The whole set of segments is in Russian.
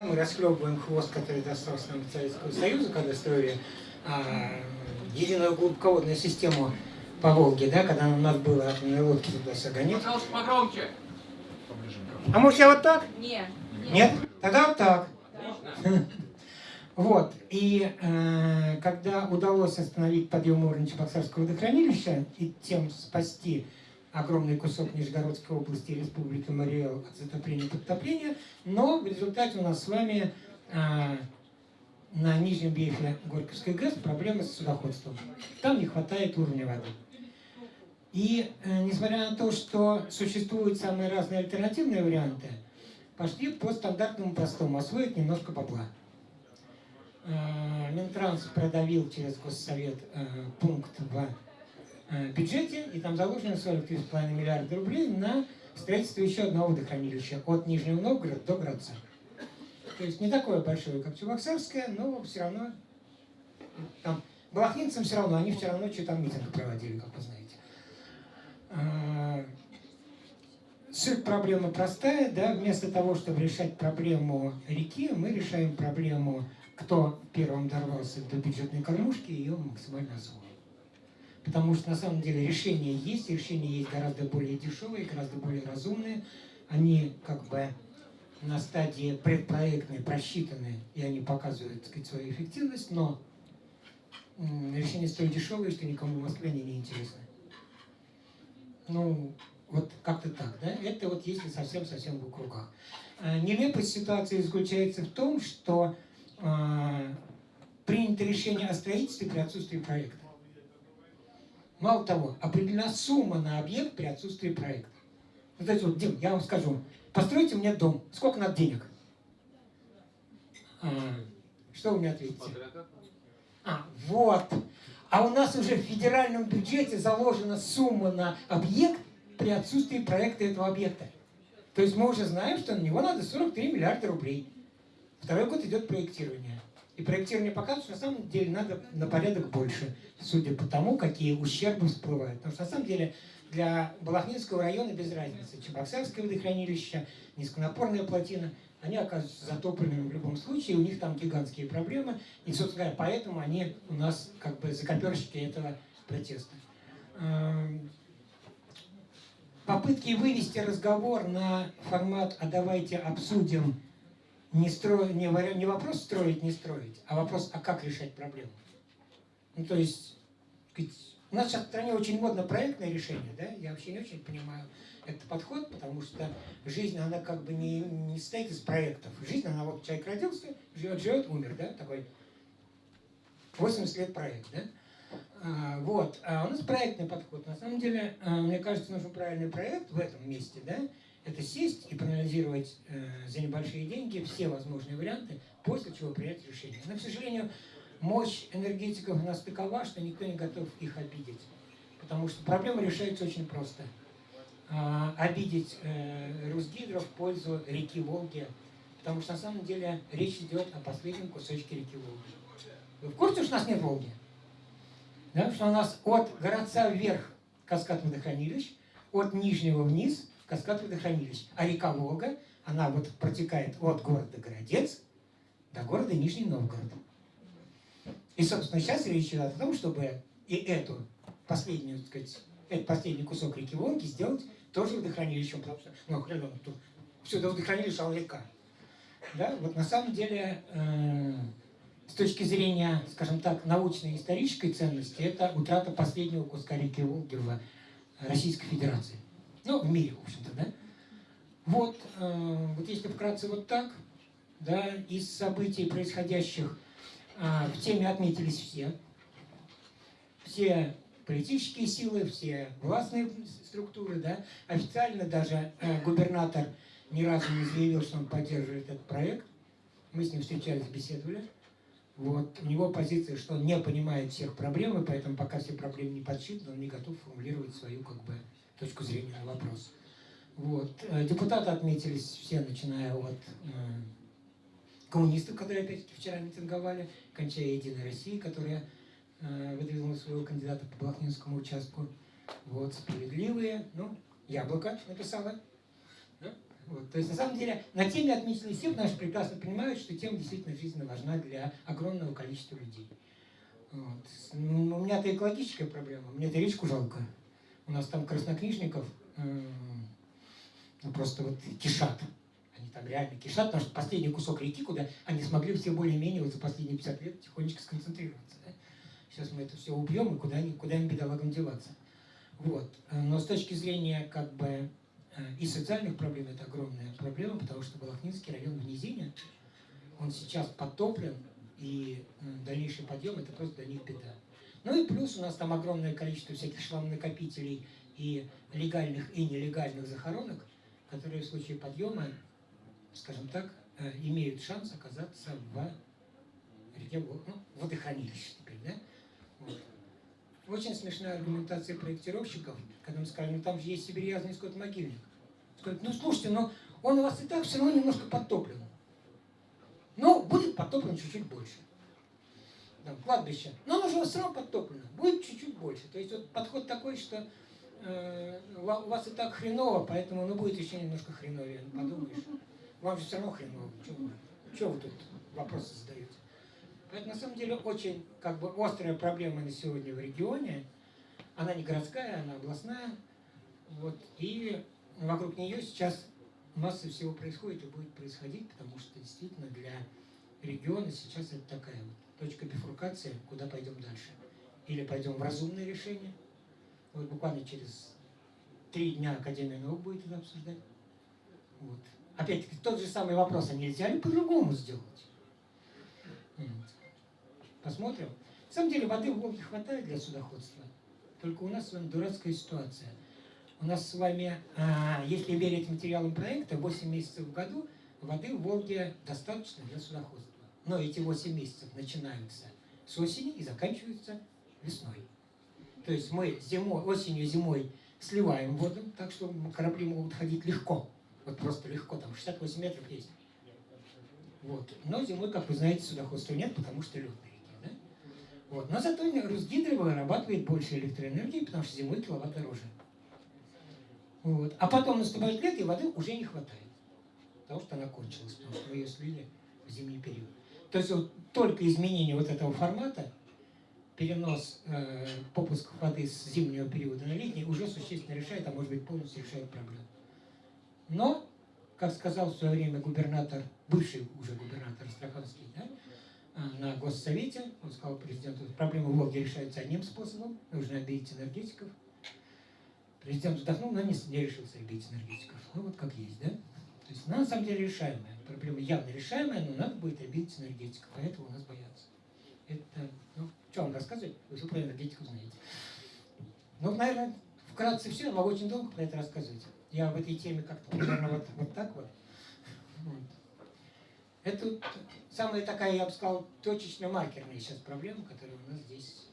Мы расхлебываем хвост, который достался нам Советского Союза, когда строили а, единую глубоководную систему по Волге, да, когда нам надо было атомные лодки туда загонять. Пожалуйста, погромче. А может я вот так? Нет. Нет? Тогда вот так. Вот. И э, когда удалось остановить подъем уровня Чебоксарского водохранилища и тем спасти огромный кусок Нижегородской области и Республики Мариэл от затопления и подтопления, но в результате у нас с вами э, на нижнем береге Горьковской ГЭС проблемы с судоходством. Там не хватает уровня воды. И э, несмотря на то, что существуют самые разные альтернативные варианты, пошли по стандартному простому, освоить немножко бабла. Э, Минтранс продавил через Госсовет э, пункт в бюджете, и там заложено 43,5 миллиарда рублей на строительство еще одного водохранилища от Нижнего Новгорода до Градца. То есть не такое большое, как Чебоксарское, но все равно там балахнинцам все равно, они вчера ночью там митинг проводили, как вы знаете. А, Суть проблемы простая, да, вместо того, чтобы решать проблему реки, мы решаем проблему, кто первым дорвался до бюджетной кормушки, и ее максимально освоил. Потому что на самом деле решения есть, решения есть гораздо более дешевые, гораздо более разумные. Они как бы на стадии предпроектной просчитаны, и они показывают сказать, свою эффективность, но решения столь дешевые, что никому в Москве они не интересны. Ну, вот как-то так, да? Это вот если совсем-совсем в кругах. А, Нелепость ситуации заключается в том, что а, принято решение о строительстве при отсутствии проекта. Мало того, определена сумма на объект при отсутствии проекта. Вот знаете, вот, Дим, я вам скажу, постройте мне дом, сколько надо денег? А, что вы мне ответите? А, вот. А у нас уже в федеральном бюджете заложена сумма на объект при отсутствии проекта этого объекта. То есть мы уже знаем, что на него надо 43 миллиарда рублей. Второй год идет проектирование. И проектирование показывает, что на самом деле надо на порядок больше, судя по тому, какие ущербы всплывают. Потому что на самом деле для Балахнинского района без разницы. Чебоксарское водохранилище, низконапорная плотина, они оказываются затопленными в любом случае, у них там гигантские проблемы. И, собственно говоря, поэтому они у нас как бы закоперщики этого протеста. Эм, Попытки вывести разговор на формат «а давайте обсудим» не, стро... не, не вопрос строить, не строить, а вопрос, а как решать проблему. Ну, то есть, у нас сейчас в стране очень модно проектное решение, да? Я вообще не очень понимаю этот подход, потому что жизнь, она как бы не, не состоит из проектов. Жизнь, она вот человек родился, живет, живет, умер, да? Такой 80 лет проект, да? А, вот. А у нас проектный подход. На самом деле, а, мне кажется, нужен правильный проект в этом месте, да? Это сесть и проанализировать э, за небольшие деньги все возможные варианты, после чего принять решение. Но, к сожалению, мощь энергетиков у нас такова, что никто не готов их обидеть. Потому что проблема решается очень просто. А, обидеть э, Русгидро в пользу реки Волги, потому что на самом деле речь идет о последнем кусочке реки Волги. Вы в курсе, что у нас нет Волги? Да, что у нас от городца вверх каскад водохранилищ, от нижнего вниз каскад водохранилищ. А река Волга, она вот протекает от города Городец до города Нижний Новгород. И, собственно, сейчас речь идет о том, чтобы и эту последнюю, так сказать, этот последний кусок реки Волги сделать тоже водохранилищем, потому что, ну, хрен он тут, все до водохранилища, он река. Да, вот на самом деле, э, с точки зрения, скажем так, научной исторической ценности, это утрата последнего куска реки Волги в Российской Федерации. Ну, в мире, в общем-то, да? Вот, э, вот если вкратце вот так, да, из событий, происходящих э, в теме отметились все. Все политические силы, все властные структуры, да. Официально даже э, губернатор ни разу не заявил, что он поддерживает этот проект. Мы с ним встречались, беседовали. Вот. У него позиция, что он не понимает всех проблем, и поэтому пока все проблемы не подсчитаны, он не готов формулировать свою как бы, точку зрения на вопрос. Вот. Э, Депутаты отметились все, начиная от э, коммунистов, которые опять-таки вчера митинговали, кончая Единой России, которая э, выдвинула своего кандидата по Балахнинскому участку. Вот, справедливые, ну, Яблоко написала, да? Вот. То есть, на самом деле, на теме отметили все, потому что прекрасно понимают, что тема действительно жизненно важна для огромного количества людей. Вот. Ну, у меня это экологическая проблема, мне это речку жалко. У нас там краснокнижников ну, просто вот кишат. Они там реально кишат, потому что последний кусок реки, куда они смогли все более-менее вот за последние 50 лет тихонечко сконцентрироваться. Да? Сейчас мы это все убьем, и куда, куда им бедолагам деваться. Вот. Но с точки зрения как бы э, и социальных проблем это огромная проблема, потому что Балахнинский район в низине, он сейчас подтоплен, и дальнейший подъем это просто для них беда. Ну и плюс у нас там огромное количество всяких шламнакопителей и легальных и нелегальных захоронок, которые в случае подъема, скажем так, э, имеют шанс оказаться в реке, ну, водохранилище теперь, да? Вот. Очень смешная аргументация проектировщиков, когда мы сказали, ну там же есть сибирязный скот-могильник. Сказать, ну слушайте, но он у вас и так все равно немножко подтоплен. Но будет подтоплен чуть-чуть больше. Там, кладбище. Но оно же все равно подтоплено. Будет чуть-чуть больше. То есть вот подход такой, что э, у вас и так хреново, поэтому ну, будет еще немножко хреновее. Подумаешь. Вам же все равно хреново. Чего вы тут вопросы задаете? Это на самом деле очень как бы острая проблема на сегодня в регионе. Она не городская, она областная. Вот. И вокруг нее сейчас масса всего происходит и будет происходить, потому что действительно для региона сейчас это такая вот точка бифуркации, куда пойдем дальше. Или пойдем в разумное решение. Вот буквально через три дня Академия наук будет это обсуждать. Вот. Опять-таки тот же самый вопрос, а нельзя ли по-другому сделать? Посмотрим. На самом деле воды в Волге хватает для судоходства. Только у нас с вами дурацкая ситуация. У нас с вами, а, если верить материалам проекта, 8 месяцев в году воды в Волге достаточно для судоходства. Но эти 8 месяцев начинаются с осени и заканчиваются весной. То есть мы зимой, осенью, зимой сливаем воду, так что корабли могут ходить легко. Вот просто легко, там 68 метров есть. Вот. Но зимой, как вы знаете, судоходства нет, потому что лед вот. Но зато Русгидро вырабатывает больше электроэнергии, потому что зимой киловатт дороже. Вот. А потом наступает лето, и воды уже не хватает. Потому что она кончилась, потому что мы ее слили в зимний период. То есть вот только изменение вот этого формата, перенос э, попусков воды с зимнего периода на летний уже существенно решает, а может быть полностью решает проблему. Но, как сказал в свое время губернатор, бывший уже губернатор Астраханский, да, а, на Госсовете, он сказал президенту, проблема в Волге решается одним способом, нужно обидеть энергетиков. Президент вздохнул, но не, не решился обидеть энергетиков. Ну вот как есть, да? То есть она на самом деле решаемая. Проблема явно решаемая, но надо будет обидеть энергетиков, поэтому у нас боятся. Это, ну, что вам рассказывать? Вы все про энергетику знаете. Ну, наверное, вкратце все, я могу очень долго про это рассказывать. Я в этой теме как-то примерно вот, вот так вот. вот. Это самая такая, я бы сказал, точечно-маркерная сейчас проблема, которая у нас здесь,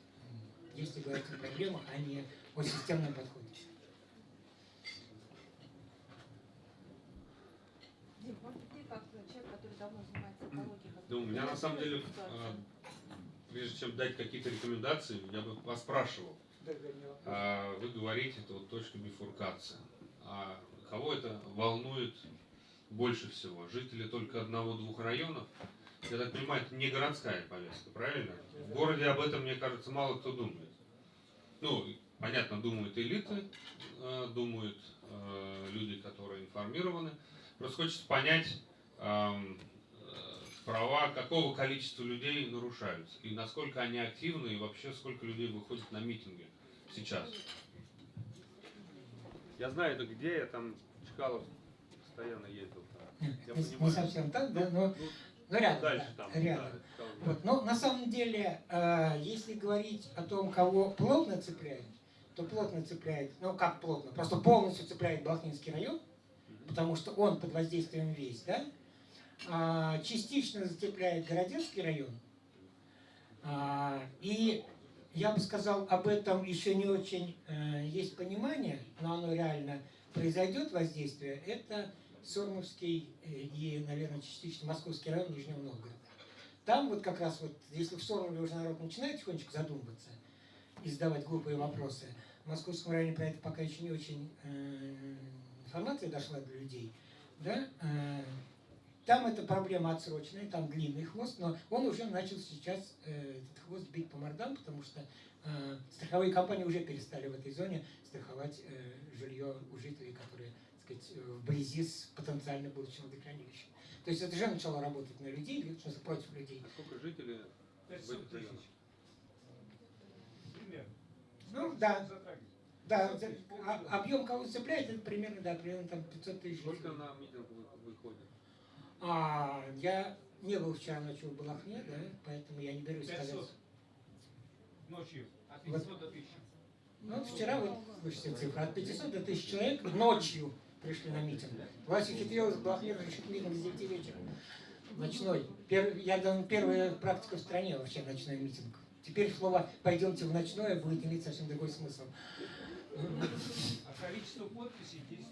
если говорить о проблемах, а не о системном подходе. Да, у меня на самом деле, а, прежде чем дать какие-то рекомендации, я бы вас спрашивал. А, вы говорите, это вот точка бифуркации. А кого это волнует больше всего? Жители только одного-двух районов? Я так понимаю, это не городская повестка, правильно? В городе об этом, мне кажется, мало кто думает. Ну, понятно, думают элиты, э, думают люди, которые информированы. Просто хочется понять, права какого количества людей нарушаются, и насколько они активны, и вообще сколько людей выходит на митинги сейчас. Я знаю, это где, я там Чкалов постоянно ездил. Я не, не совсем так, да, но, ну, но рядом. Дальше да, там. Рядом. Да, вот. Но на самом деле, э, если говорить о том, кого плотно цепляет, то плотно цепляет, ну как плотно, просто полностью цепляет Балхнинский район, потому что он под воздействием весь, да, частично зацепляет Городецкий район, а, и я бы сказал, об этом еще не очень э, есть понимание, но оно реально произойдет воздействие, это Сормовский э, и, наверное, частично Московский район Нижнего Новгорода. Там вот как раз вот, если в Сормове уже народ начинает тихонечко задумываться и задавать глупые вопросы, в Московском районе про это пока еще не очень э, информация дошла до людей, да, там эта проблема отсроченная, там длинный хвост, но он уже начал сейчас э, этот хвост бить по мордам, потому что э, страховые компании уже перестали в этой зоне страховать э, жилье у жителей, которые так сказать, вблизи с потенциально будущим водохранилищем. То есть это уже начало работать на людей, в смысле, против людей. А сколько жителей в 500 этих районах? тысяч. Примерно. Ну да, да, 500 тысяч, а- объем кого цепляет, это примерно, да, примерно там 500 тысяч. Сколько на митинг вы- выходит? А, я не был вчера ночью в Балахне, да, поэтому я не берусь сказать. 500 ночью. От Вот. 500 до 1000. Ну, вчера вот, слышите цифры, от 500 до 1000 человек ночью пришли на митинг. Власть ухитрилась в Балахне решить митинг с 9 вечера. Ночной. Пер- я думаю, первая практика в стране вообще ночной митинг. Теперь слово «пойдемте в ночное» будет иметь совсем другой смысл. А количество подписей 10 тысяч.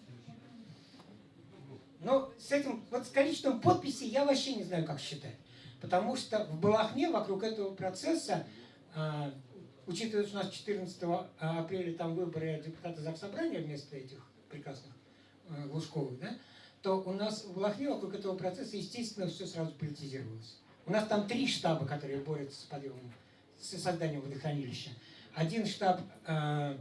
Но с этим, вот с количеством подписей я вообще не знаю, как считать. Потому что в Балахне вокруг этого процесса, а, учитывая, что у нас 14 апреля там выборы депутата Заксобрания вместо этих прекрасных а, Глушковых, да, то у нас в Балахне вокруг этого процесса, естественно, все сразу политизировалось. У нас там три штаба, которые борются с подъемом, с созданием водохранилища. Один штаб а,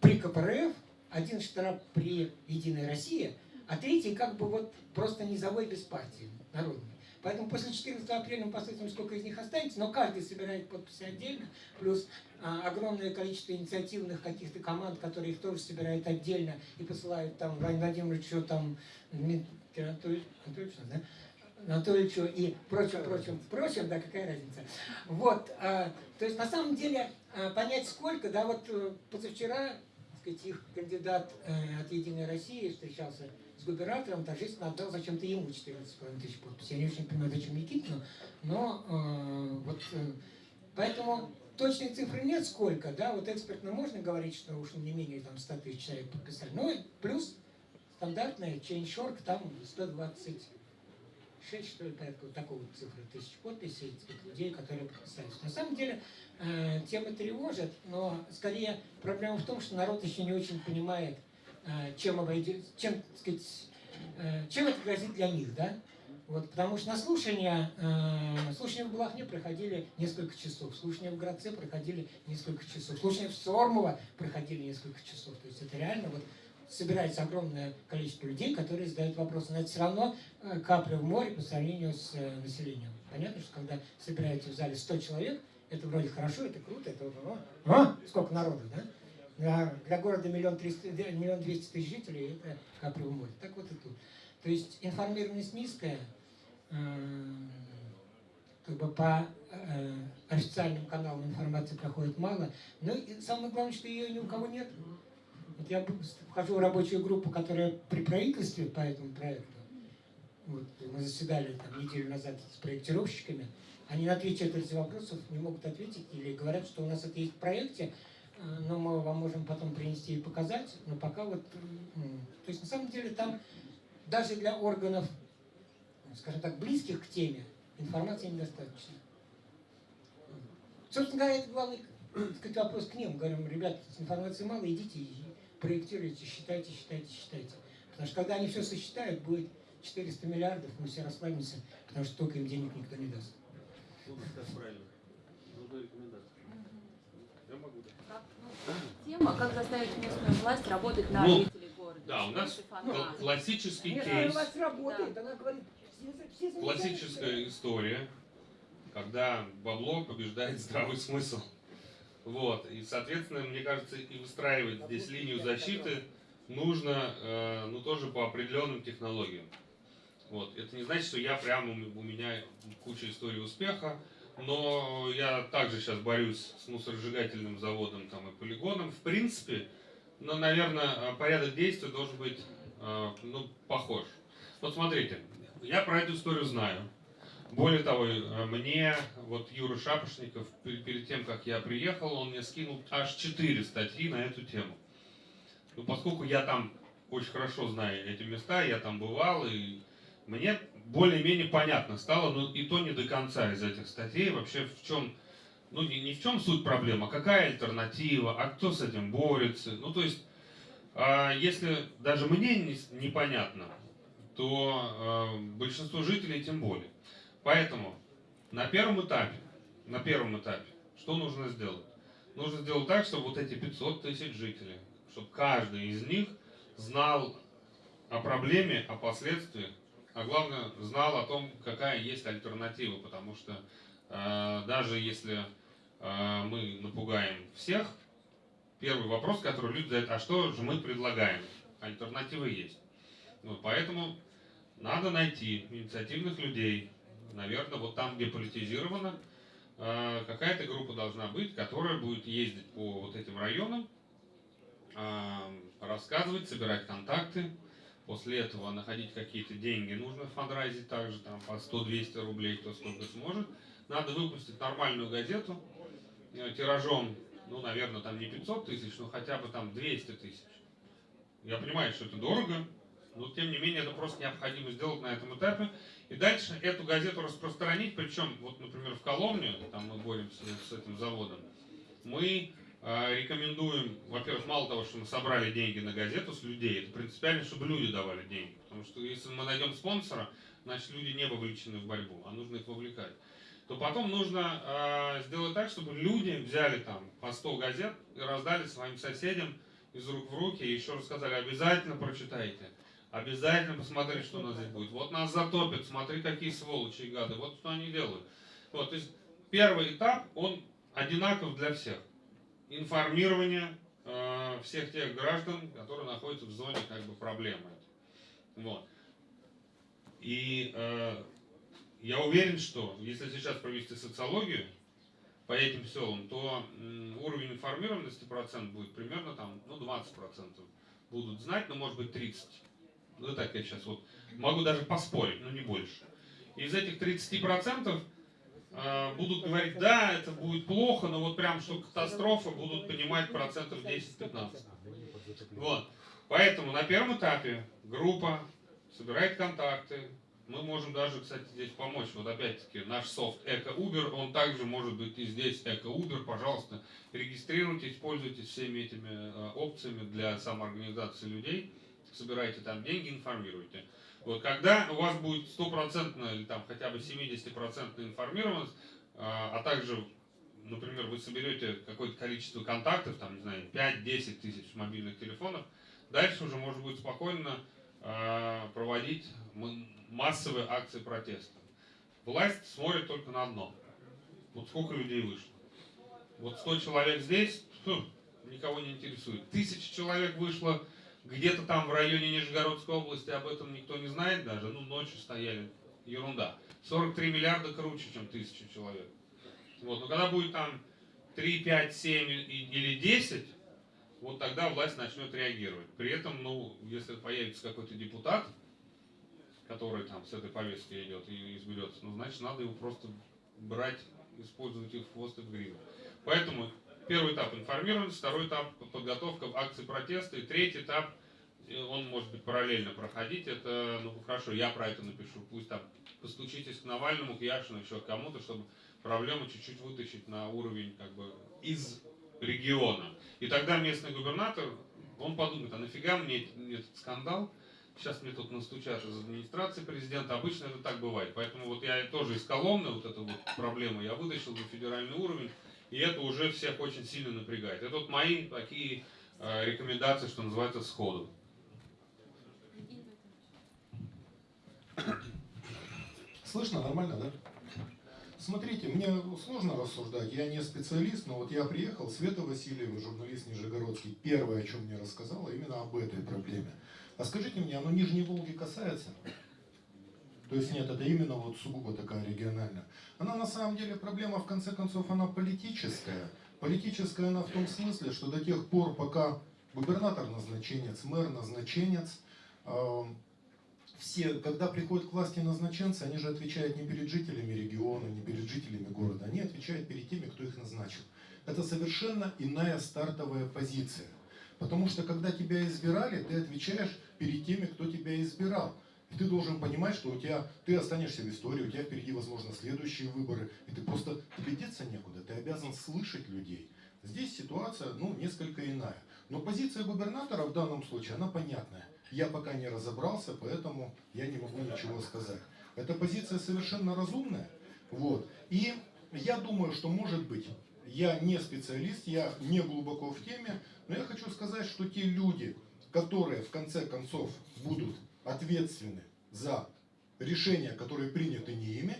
при КПРФ, один штаб при Единой России, а третий как бы вот просто низовой без партии народной. Поэтому после 14 апреля мы посмотрим, сколько из них останется, но каждый собирает подписи отдельно, плюс а, огромное количество инициативных каких-то команд, которые их тоже собирают отдельно и посылают там Владимиру Владимировичу, там, Дмитрию Анатольевичу, Анатольевичу, да? Анатольевичу и прочим, прочим, прочим, да, какая разница. Вот, а, то есть на самом деле а, понять сколько, да, вот э, позавчера, так сказать, их кандидат э, от Единой России встречался с губернатором, торжественно отдал зачем-то ему 14,5 тысяч подписей. Я не очень понимаю, зачем Никитину, но э, вот э, поэтому точной цифры нет сколько, да, вот экспертно можно говорить, что уж не менее там 100 тысяч человек подписали, ну и плюс стандартная change.org, там 126, что ли, порядка вот такого вот цифры тысяч подписей этих людей, которые подписались. На самом деле э, тема тревожит, но скорее проблема в том, что народ еще не очень понимает, чем обойдет, чем, сказать, э, чем это грозит для них, да? Вот, потому что на слушания, э, слушания в Балахне проходили несколько часов, слушания в Градце проходили несколько часов, слушания в Сормово проходили несколько часов. То есть это реально вот собирается огромное количество людей, которые задают вопросы. Но это все равно э, капля в море по сравнению с э, населением. Понятно, что когда собираете в зале 100 человек, это вроде хорошо, это круто, это о, сколько народу, да? Для, для города миллион, триста, миллион двести тысяч жителей это в море. Так вот и тут. То есть информированность низкая, э, как бы по э, официальным каналам информации проходит мало, но и самое главное, что ее ни у кого нет. Вот я вхожу в рабочую группу, которая при правительстве по этому проекту. Вот, мы заседали там неделю назад с проектировщиками. Они на три четверти вопросов не могут ответить или говорят, что у нас это есть в проекте, но мы вам можем потом принести и показать. Но пока вот... То есть на самом деле там даже для органов, скажем так, близких к теме, информации недостаточно. Собственно говоря, это главный сказать, вопрос к ним. Говорим, ребят, информации мало, идите и проектируйте, считайте, считайте, считайте. Потому что когда они все сосчитают, будет 400 миллиардов, мы все расслабимся, потому что только им денег никто не даст. Ну, как правильно. Нужна рекомендация. Я могу, да. Как, ну, тема, как заставить местную власть работать на Ну, жителей города. да, у нас. Классический Нет, кейс, власть работает, она говорит, все, все классическая история, когда бабло побеждает здравый смысл. Вот, и, соответственно, мне кажется, и выстраивать здесь линию защиты нужно, э, ну, тоже по определенным технологиям. Вот, это не значит, что я прямо, у меня куча историй успеха, но я также сейчас борюсь с мусоросжигательным заводом там, и полигоном. В принципе, но, наверное, порядок действий должен быть э, ну, похож. Вот смотрите, я про эту историю знаю. Более того, э, мне вот Юра Шапошников, пер- перед тем, как я приехал, он мне скинул аж четыре статьи на эту тему. Ну, поскольку я там очень хорошо знаю эти места, я там бывал, и мне более-менее понятно стало, но и то не до конца из этих статей вообще в чем, ну не, не в чем суть проблемы, а какая альтернатива, а кто с этим борется. Ну то есть, а, если даже мне не- непонятно, то э, большинство жителей тем более. Поэтому на первом этапе, на первом этапе, что нужно сделать? Нужно сделать так, чтобы вот эти 500 тысяч жителей, чтобы каждый из них знал о проблеме, о последствиях, а главное, знал о том, какая есть альтернатива, потому что э, даже если э, мы напугаем всех, первый вопрос, который люди задают, а что же мы предлагаем? Альтернативы есть. Вот, поэтому надо найти инициативных людей, наверное, вот там, где политизировано, э, какая-то группа должна быть, которая будет ездить по вот этим районам, э, рассказывать, собирать контакты, после этого находить какие-то деньги, нужно фандрайзить также, там, по 100-200 рублей, кто сколько сможет. Надо выпустить нормальную газету, э, тиражом, ну, наверное, там не 500 тысяч, но хотя бы там 200 тысяч. Я понимаю, что это дорого, но тем не менее это просто необходимо сделать на этом этапе. И дальше эту газету распространить, причем, вот, например, в Коломне, там мы боремся с этим заводом, мы рекомендуем, во-первых, мало того, что мы собрали деньги на газету с людей, это принципиально, чтобы люди давали деньги. Потому что если мы найдем спонсора, значит люди не вовлечены в борьбу, а нужно их вовлекать. То потом нужно э, сделать так, чтобы люди взяли там по 100 газет и раздали своим соседям из рук в руки, и еще раз сказали, обязательно прочитайте. Обязательно посмотри, что у нас здесь будет. Вот нас затопят, смотри, какие сволочи и гады. Вот что они делают. Вот, то есть первый этап, он одинаков для всех. Информирование э, всех тех граждан, которые находятся в зоне как бы проблемы. Вот. И э, я уверен, что если сейчас провести социологию по этим селам, то м, уровень информированности процент будет примерно там, ну, 20 процентов будут знать, но может быть 30. Ну, так я сейчас вот могу даже поспорить, но не больше. Из этих 30% э, будут говорить, да, это будет плохо, но вот прям что катастрофа, будут понимать процентов 10-15. Вот. Поэтому на первом этапе группа собирает контакты. Мы можем даже, кстати, здесь помочь. Вот опять-таки наш софт Эко Uber, он также может быть и здесь Эко Uber. Пожалуйста, регистрируйтесь, пользуйтесь всеми этими э, опциями для самоорганизации людей собираете там деньги, информируете. Вот когда у вас будет стопроцентная или там хотя бы 70% информированность, а, а также, например, вы соберете какое-то количество контактов, там, не знаю, 5-10 тысяч мобильных телефонов, дальше уже можно будет спокойно а, проводить массовые акции протеста. Власть смотрит только на одно. Вот сколько людей вышло. Вот 100 человек здесь, фу, никого не интересует. Тысяча человек вышло где-то там в районе Нижегородской области об этом никто не знает даже. Ну, ночью стояли. Ерунда. 43 миллиарда круче, чем тысяча человек. Вот. Но когда будет там 3, 5, 7 или 10, вот тогда власть начнет реагировать. При этом, ну, если появится какой-то депутат, который там с этой повестки идет и изберется, ну, значит, надо его просто брать, использовать их в хвост и в гриву. Поэтому Первый этап информированность, второй этап подготовка акции протеста, и третий этап, э, он может быть параллельно проходить, это, ну хорошо, я про это напишу, пусть там постучитесь к Навальному, к Яшину, еще к кому-то, чтобы проблему чуть-чуть вытащить на уровень как бы из региона. И тогда местный губернатор, он подумает, а нафига мне этот скандал, сейчас мне тут настучат из администрации президента, обычно это так бывает. Поэтому вот я тоже из Коломны вот эту вот проблему я вытащил на федеральный уровень, и это уже всех очень сильно напрягает. Это вот мои такие э, рекомендации, что называется, сходу. Слышно нормально, да? Смотрите, мне сложно рассуждать, я не специалист, но вот я приехал, Света Васильева, журналист Нижегородский, первое, о чем мне рассказала, именно об этой проблеме. А скажите мне, оно Нижней Волги касается? То есть нет, это именно вот сугубо такая региональная. Она на самом деле проблема, в конце концов, она политическая. Политическая она в том смысле, что до тех пор, пока губернатор назначенец, мэр назначенец, э, все, когда приходят к власти назначенцы, они же отвечают не перед жителями региона, не перед жителями города, они отвечают перед теми, кто их назначил. Это совершенно иная стартовая позиция. Потому что когда тебя избирали, ты отвечаешь перед теми, кто тебя избирал. Ты должен понимать, что у тебя, ты останешься в истории, у тебя впереди, возможно, следующие выборы, и ты просто, тебе некуда, ты обязан слышать людей. Здесь ситуация, ну, несколько иная. Но позиция губернатора в данном случае, она понятная. Я пока не разобрался, поэтому я не могу ничего сказать. Эта позиция совершенно разумная. Вот. И я думаю, что может быть, я не специалист, я не глубоко в теме, но я хочу сказать, что те люди, которые в конце концов будут ответственны за решения, которые приняты не ими,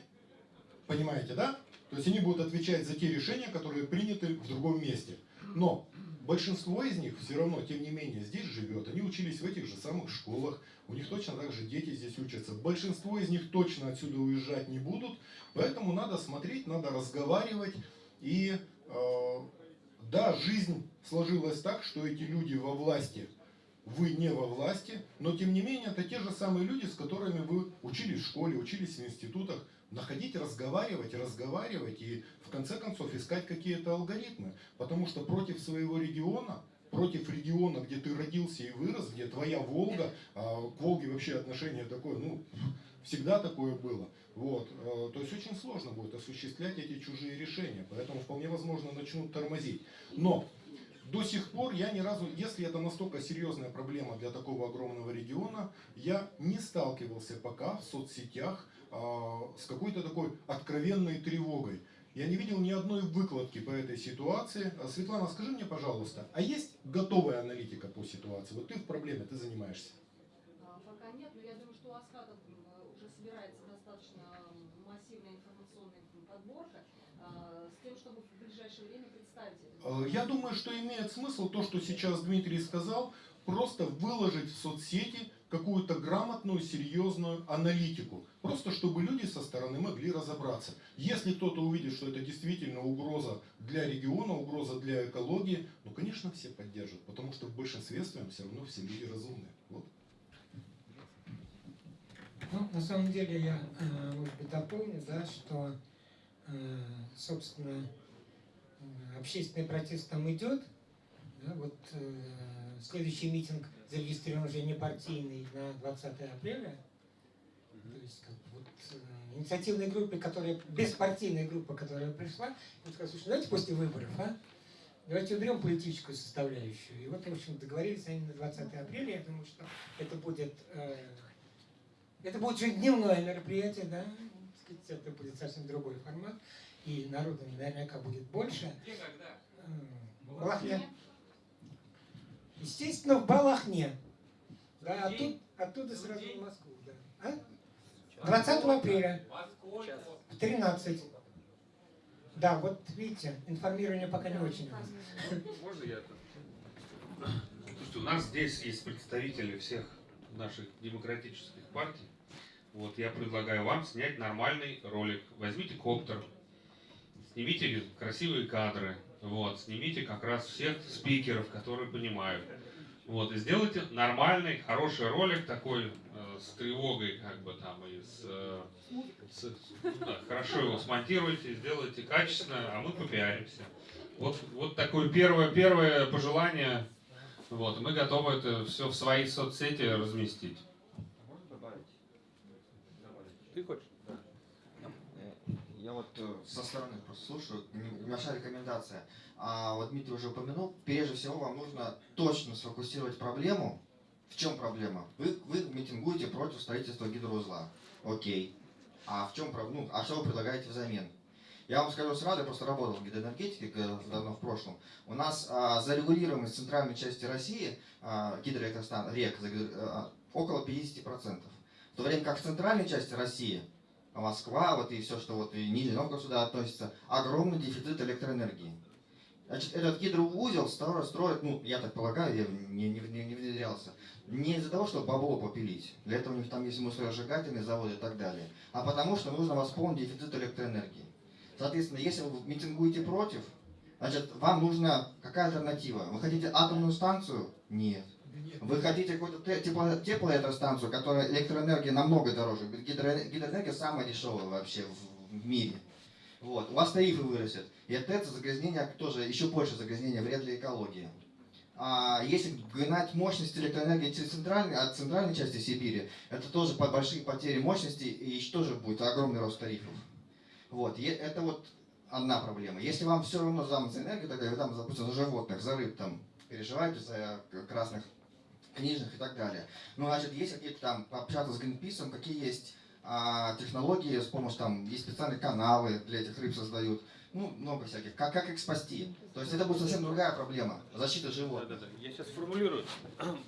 понимаете, да? То есть они будут отвечать за те решения, которые приняты в другом месте. Но большинство из них все равно, тем не менее, здесь живет. Они учились в этих же самых школах. У них точно так же дети здесь учатся. Большинство из них точно отсюда уезжать не будут. Поэтому надо смотреть, надо разговаривать. И э, да, жизнь сложилась так, что эти люди во власти, вы не во власти, но тем не менее это те же самые люди, с которыми вы учились в школе, учились в институтах. Находить, разговаривать, разговаривать и в конце концов искать какие-то алгоритмы. Потому что против своего региона, против региона, где ты родился и вырос, где твоя Волга, а к Волге вообще отношение такое, ну, всегда такое было. Вот. э, То есть очень сложно будет осуществлять эти чужие решения, поэтому вполне возможно начнут тормозить. Но до сих пор я ни разу, если это настолько серьезная проблема для такого огромного региона, я не сталкивался пока в соцсетях а, с какой-то такой откровенной тревогой. Я не видел ни одной выкладки по этой ситуации. А, Светлана, скажи мне, пожалуйста, а есть готовая аналитика по ситуации? Вот ты в проблеме, ты занимаешься. А, Пока нет, но я думаю, что у Аскадов м, уже собирается достаточно массивная информационная подборка а, с тем, чтобы в ближайшее время представить это. Э, Я думаю, что имеет смысл то, что сейчас Дмитрий сказал, просто выложить в соцсети какую-то грамотную, серьезную аналитику. Просто чтобы люди со стороны могли разобраться. Если кто-то увидит, что это действительно угроза для региона, угроза для экологии, ну, конечно, все поддержат, потому что в большинстве своем все равно все люди разумные. Вот. Ну, на самом деле я, э, может быть, дополню, да, что, э, собственно, э, общественный протест там идет. Да, вот э, следующий митинг зарегистрирован уже не партийный на 20 апреля. То есть как вот э, инициативной группе, которая, беспартийная группа, которая пришла, и сказала, слушай, давайте после выборов, а? Давайте уберем политическую составляющую. И вот, в общем, договорились они на 20 апреля. Я думаю, что это будет э, это будет же дневное мероприятие, да? Сказать, Это будет совсем другой формат. И народу наверняка будет больше. Где, когда? В Балахне. Естественно, в Балахне. Да, оттуда, оттуда сразу в Москву. Да. А? 20 апреля в 13. Да, вот видите, информирование пока не очень. Можно я? Слушайте, у нас здесь есть представители всех наших демократических партий. Вот я предлагаю вам снять нормальный ролик. Возьмите коптер, снимите красивые кадры, вот, снимите как раз всех спикеров, которые понимают. Вот, и сделайте нормальный, хороший ролик такой э, с тревогой, как бы там, и с, э, с- ну да, хорошо его смонтируйте, сделайте качественно, а мы попиаримся. Вот, вот такое первое, первое пожелание. Вот, мы готовы это все в свои соцсети разместить. Ты хочешь? Э, Я вот э, со стороны просто слушаю, небольшая рекомендация. А вот Дмитрий уже упомянул, прежде всего вам нужно точно сфокусировать проблему. В чем проблема? Вы, вы митингуете против строительства гидроузла. Окей. А в чем? Ну, а что вы предлагаете взамен? Я вам скажу сразу, я просто работал в гидроэнергетике давно в прошлом. У нас а, зарегулируемость центральной части России, а, гидроэлектростан, рек, а, около 50%. В то время как в центральной части России Москва, вот и все, что вот и Нижний Новгород сюда относится, огромный дефицит электроэнергии. Значит, этот гидроузел стро- строят, ну, я так полагаю, я не, не, не- не внедрялся, не из-за того, чтобы бабло попилить. Для этого у них там есть мусоросжигательные заводы и так далее. А потому что нужно восполнить дефицит электроэнергии. Соответственно, если вы митингуете против, значит, вам нужна какая альтернатива? Вы хотите атомную станцию? Нет. Вы хотите какую-то те- тепло- теплоэлектростанцию, которая электроэнергия намного дороже. Гидро- Гидроэнергия самая дешевая вообще в, в мире. Вот. У вас тарифы вырастет. И от этого загрязнение тоже еще больше загрязнения вред для экологии. А если гнать мощность электроэнергии через центральной, от центральной части Сибири, это тоже по- большие потери мощности и еще тоже будет огромный рост тарифов. Вот. И это вот одна проблема. Если вам все равно за энергию, тогда вы там, допустим, за животных, за рыб там переживаете за красных книжных и так далее. Ну, значит, есть какие-то там, пообщаться с Гринписом, какие есть а, технологии, с помощью там, есть специальные каналы для этих рыб создают, ну, много всяких, как, как их спасти. То есть это будет совсем другая проблема, защита животных. Да-да-да. Я сейчас сформулирую.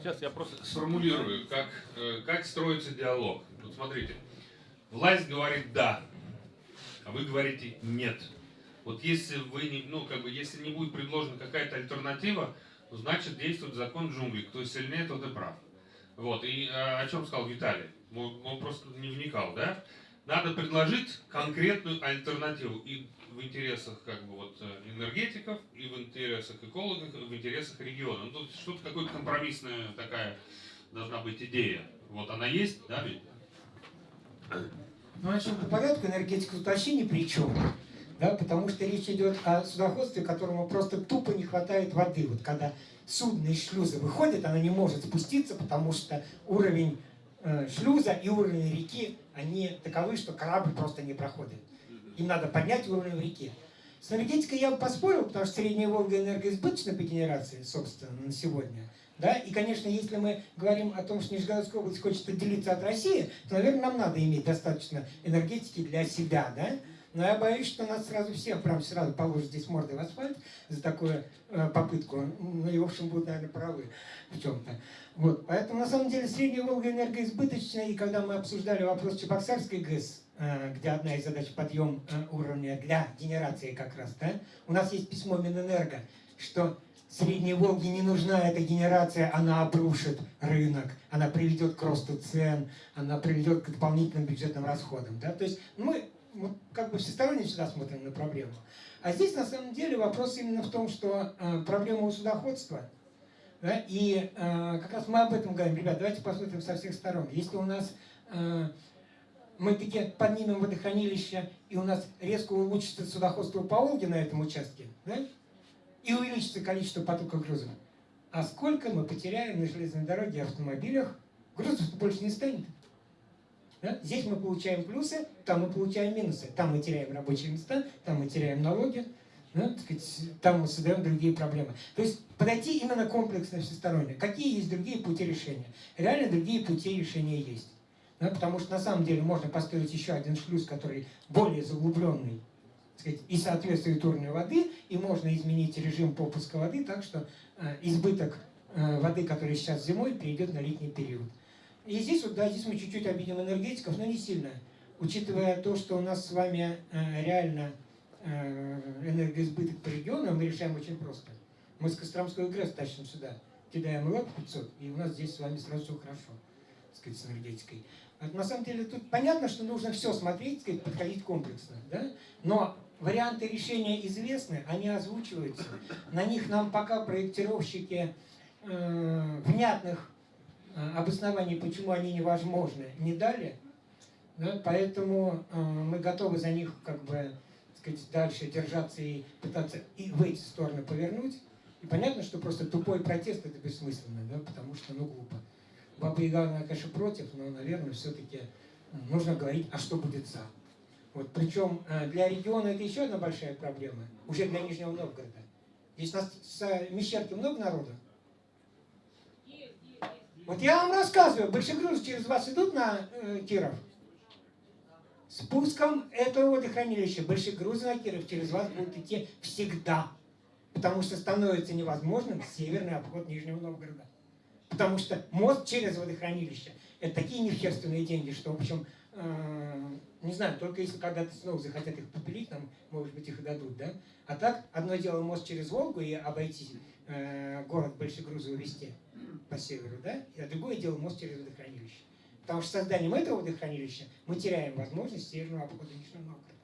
Сейчас я просто... Сформулирую, как, э, как строится диалог. Вот смотрите, власть говорит «да», а вы говорите «нет». Вот если вы не, ну, как бы, если не будет предложена какая-то альтернатива, значит действует закон джунглей. Кто сильнее, тот и прав. Вот, и э, о чем сказал Виталий? Он, он просто не вникал, да? Надо предложить конкретную альтернативу и в интересах как бы вот э, энергетиков, и в интересах экологов, и в интересах региона. Ну, тут что-то какая-то компромиссная такая должна быть идея. Вот она есть, да, ведь? Ну, начнем по порядку, энергетика тут вообще ни при чем. Да, потому что речь идет о судоходстве, которому просто тупо не хватает воды. Вот когда судно из шлюза выходит, оно не может спуститься, потому что уровень э, шлюза и уровень реки, они таковы, что корабль просто не проходит. Им надо поднять уровень в реке. С энергетикой я бы поспорил, потому что Средняя Волга энергоизбыточна по генерации, собственно, на сегодня. Да? И, конечно, если мы говорим о том, что Нижегородская область хочет отделиться от России, то, наверное, нам надо иметь достаточно энергетики для себя. Да? Но я боюсь, что нас сразу всех прям сразу положат здесь мордой в асфальт за такую э, попытку. Ну и, в общем, будут, наверное, правы в чем-то. Вот. Поэтому, на самом деле, Средняя Волга энергоизбыточна. И когда мы обсуждали вопрос Чебоксарской ГЭС, э, где одна из задач подъем э, уровня для генерации как раз, да, у нас есть письмо Минэнерго, что Средней Волге не нужна эта генерация, она обрушит рынок, она приведет к росту цен, она приведет к дополнительным бюджетным расходам. Да? То есть мы мы как бы всесторонне всегда смотрим на проблему. А здесь на самом деле вопрос именно в том, что э, проблема у судоходства, да, и э, как раз мы об этом говорим, ребят, давайте посмотрим со всех сторон. Если у нас э, мы таки поднимем водохранилище, и у нас резко улучшится судоходство по Волге на этом участке, да, и увеличится количество потока грузов, а сколько мы потеряем на железной дороге и автомобилях, грузов больше не станет. Да? Здесь мы получаем плюсы, там мы получаем минусы. Там мы теряем рабочие места, там мы теряем налоги, да? сказать, там мы создаем другие проблемы. То есть подойти именно комплексно, всесторонне. Какие есть другие пути решения? Реально другие пути решения есть. Да? Потому что на самом деле можно построить еще один шлюз, который более заглубленный сказать, и соответствует уровню воды, и можно изменить режим попуска воды так, что э, избыток э, воды, который сейчас зимой, перейдет на летний период. И здесь вот, да, здесь мы чуть-чуть обидим энергетиков, но не сильно. Учитывая то, что у нас с вами э, реально э, энергоизбыток по региону, мы решаем очень просто. Мы с Костромской ГРЭС тащим сюда, кидаем ЛАП 500, и у нас здесь с вами сразу все хорошо, так сказать, с энергетикой. Вот, на самом деле тут понятно, что нужно все смотреть, сказать, подходить комплексно, да? но варианты решения известны, они озвучиваются. На них нам пока проектировщики э, внятных обоснований, почему они невозможны, не дали. Да? Поэтому э, мы готовы за них как бы сказать, дальше держаться и пытаться и в эти стороны повернуть. И понятно, что просто тупой протест это бессмысленно, да? потому что ну глупо. Баба Яга, она, конечно, против, но, наверное, все-таки нужно говорить, а что будет за. Вот, причем э, для региона это еще одна большая проблема, уже для Нижнего Новгорода. Здесь у нас с Мещерки много народу, вот я вам рассказываю, большегрузы через вас идут на э, Киров. Спуском этого водохранилища большегрузы на Киров через вас будут идти всегда. Потому что становится невозможным северный обход Нижнего Новгорода. Потому что мост через водохранилище – это такие нехерственные деньги, что, в общем, э, не знаю, только если когда-то снова захотят их попилить, нам, может быть, их и дадут, да? А так, одно дело мост через Волгу и обойти э, город Большегрузы увезти – по северу, да, а другое дело мост через водохранилище. Потому что созданием этого водохранилища мы теряем возможность северного обхода Нижнего Новгорода.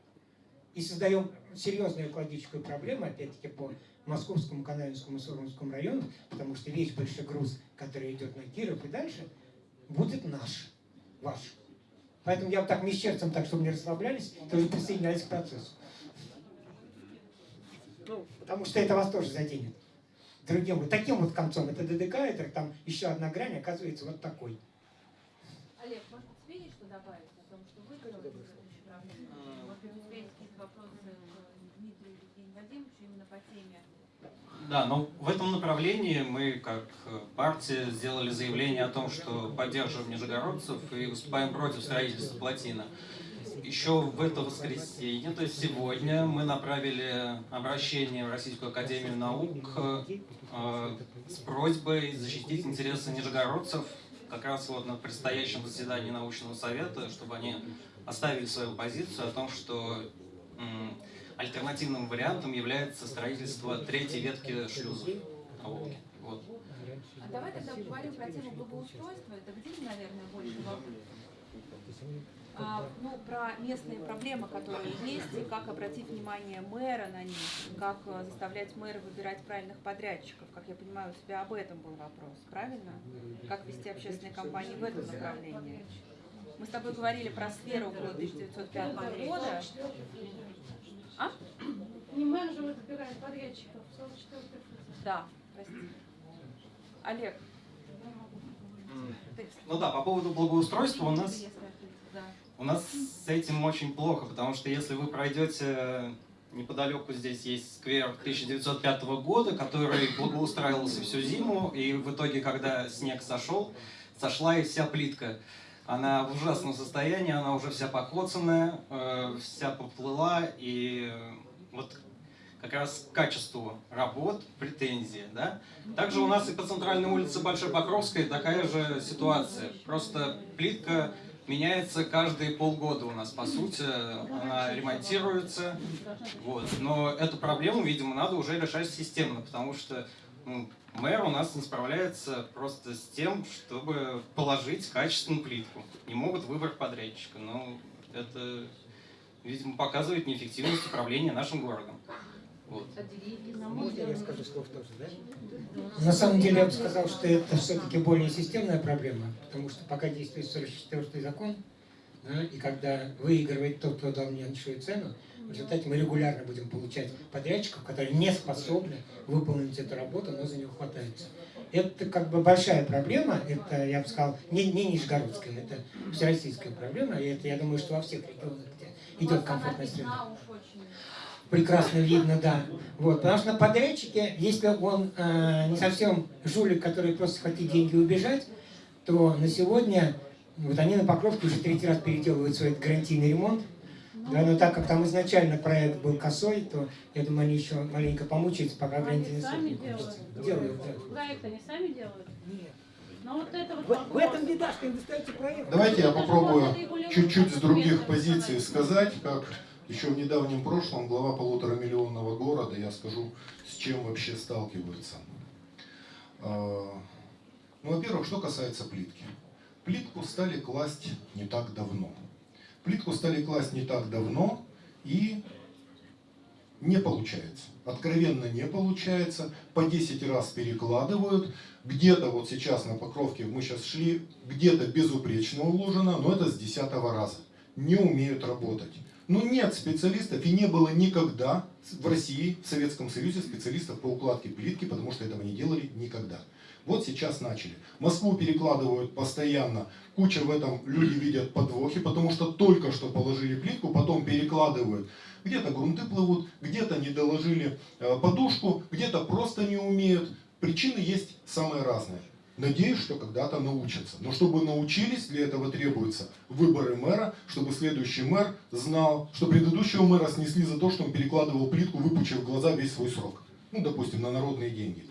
И создаем серьезную экологическую проблему, опять-таки, по Московскому, Канавинскому и Суровскому району, потому что весь большой груз, который идет на Киров и дальше, будет наш, ваш. Поэтому я вот так мещерцам, так чтобы не расслаблялись, тоже присоединялись к процессу. Ну, потому что это вас тоже заденет другим вот таким вот концом. Это ДДК, это там еще одна грань, оказывается вот такой. Олег, может тебе есть что добавить о том, что вы говорите в следующей проблеме? Может быть, у тебя есть какие-то вопросы к Дмитрию Евгению Вадимовичу именно по теме Да, но в этом направлении мы, как партия, сделали заявление о том, что поддерживаем нижегородцев и выступаем против строительства плотины. Еще в это воскресенье, то есть сегодня, мы направили обращение в Российскую Академию Наук э, с просьбой защитить интересы нижегородцев как раз вот на предстоящем заседании научного совета, чтобы они оставили свою позицию о том, что м, альтернативным вариантом является строительство третьей ветки шлюзов на. Вот. А давай тогда поговорим про тему благоустройства. Это где, наверное, больше вопрос? А, ну, про местные проблемы, которые есть, и как обратить внимание мэра на них, как э, заставлять мэра выбирать правильных подрядчиков. Как я понимаю, у тебя об этом был вопрос, правильно? Как вести общественные кампании в этом направлении? Мы с тобой говорили про сферу около 1905 года. А? Не менеджеры выбирают подрядчиков, 44 Да, прости. Олег. Ну да, по поводу благоустройства у нас. У нас с этим очень плохо, потому что если вы пройдете неподалеку, здесь есть сквер 1905 года, который благоустраивался всю зиму, и в итоге, когда снег сошел, сошла и вся плитка. Она в ужасном состоянии, она уже вся покоцанная, э, вся поплыла, и э, вот как раз к качеству работ претензии. Да? Также у нас и по центральной улице Большой Покровской такая же ситуация. Просто плитка меняется каждые полгода у нас, по сути, она ремонтируется. Вот. Но эту проблему, видимо, надо уже решать системно, потому что ну, мэр у нас не справляется просто с тем, чтобы положить качественную плитку. Не могут выбрать подрядчика. Но это, видимо, показывает неэффективность управления нашим городом. Вот. Можно я скажу слов тоже, да? На самом деле я бы сказал, что это все-таки более системная проблема, потому что пока действует 44 закон, да, и когда выигрывает тот, кто дал меньшую цену, в результате мы регулярно будем получать подрядчиков, которые не способны выполнить эту работу, но за нее хватаются. Это как бы большая проблема, это, я бы сказал, не, не нижегородская, это всероссийская проблема, и это, я думаю, что во всех регионах, где идет комфортная среда. Прекрасно видно, да. Вот, потому что на подрядчике, если он э, не совсем жулик, который просто хотит деньги убежать, то на сегодня вот они на Покровке уже третий раз переделывают свой гарантийный ремонт. Да, но так как там изначально проект был косой, то я думаю, они еще маленько помучаются, пока Они гарантийный срок сами не кончится. делают. Делают, да. Проект они сами делают? Нет. Но вот это вот В, в вопрос. этом беда, что им достается проект. Давайте я попробую чуть-чуть с других позиций сказать, как еще в недавнем прошлом глава полуторамиллионного города, я скажу, с чем вообще сталкиваются. А, Ну, во-первых, что касается плитки. Плитку стали класть не так давно. Плитку стали класть не так давно, и не получается. Откровенно не получается. По 10 раз перекладывают. Где-то вот сейчас на покровке мы сейчас шли, где-то безупречно уложено, но это с 10 раза. Не умеют работать. Ну нет специалистов и не было никогда в России, в Советском Союзе специалистов по укладке плитки, потому что этого не делали никогда. Вот сейчас начали. Москву перекладывают постоянно. Куча в этом люди видят подвохи, потому что только что положили плитку, потом перекладывают. Где-то грунты плывут, где-то не доложили э, подушку, где-то просто не умеют. Причины есть самые разные. Надеюсь, что когда-то научатся. Но чтобы научились, для этого требуются выборы мэра, чтобы следующий мэр знал, что предыдущего мэра снесли за то, что он перекладывал плитку, выпучив глаза весь свой срок. Ну, допустим, на народные деньги.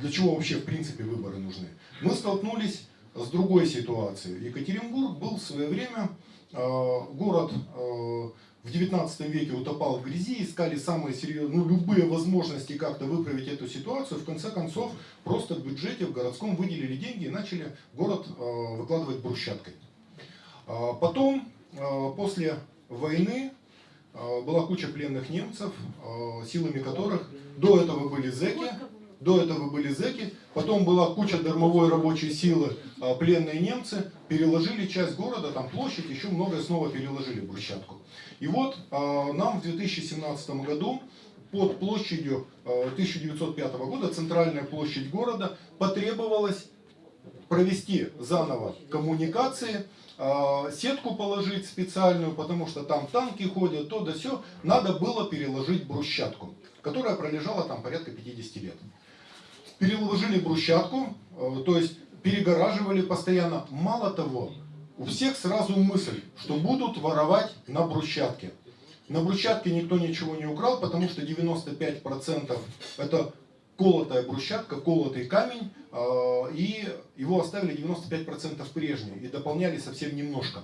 Для чего вообще в принципе выборы нужны? Мы столкнулись с другой ситуацией. Екатеринбург был в свое время э, город э, в 19 веке утопал в грязи, искали самые серьезные, ну, любые возможности как-то выправить эту ситуацию. В конце концов, просто в бюджете в городском выделили деньги и начали город э, выкладывать брусчаткой. А Потом, э, после войны, э, была куча пленных немцев, э, силами которых до этого были зэки, до этого были зэки, потом была куча дармовой рабочей силы, а, пленные немцы, переложили часть города, там площадь, еще многое снова переложили брусчатку. И вот а, нам в 2017 году под площадью а, 1905 года, центральная площадь города, потребовалось провести заново коммуникации, э, сетку положить специальную, потому что там танки ходят, то да все. Надо было переложить брусчатку, которая пролежала там порядка 50 лет. Переложили брусчатку, то есть перегораживали постоянно. Мало того, у всех сразу мысль, что будут воровать на брусчатке. На брусчатке никто ничего не украл, потому что 95% это колотая брусчатка, колотый камень, э, и его оставили 95% прежние, и дополняли совсем немножко.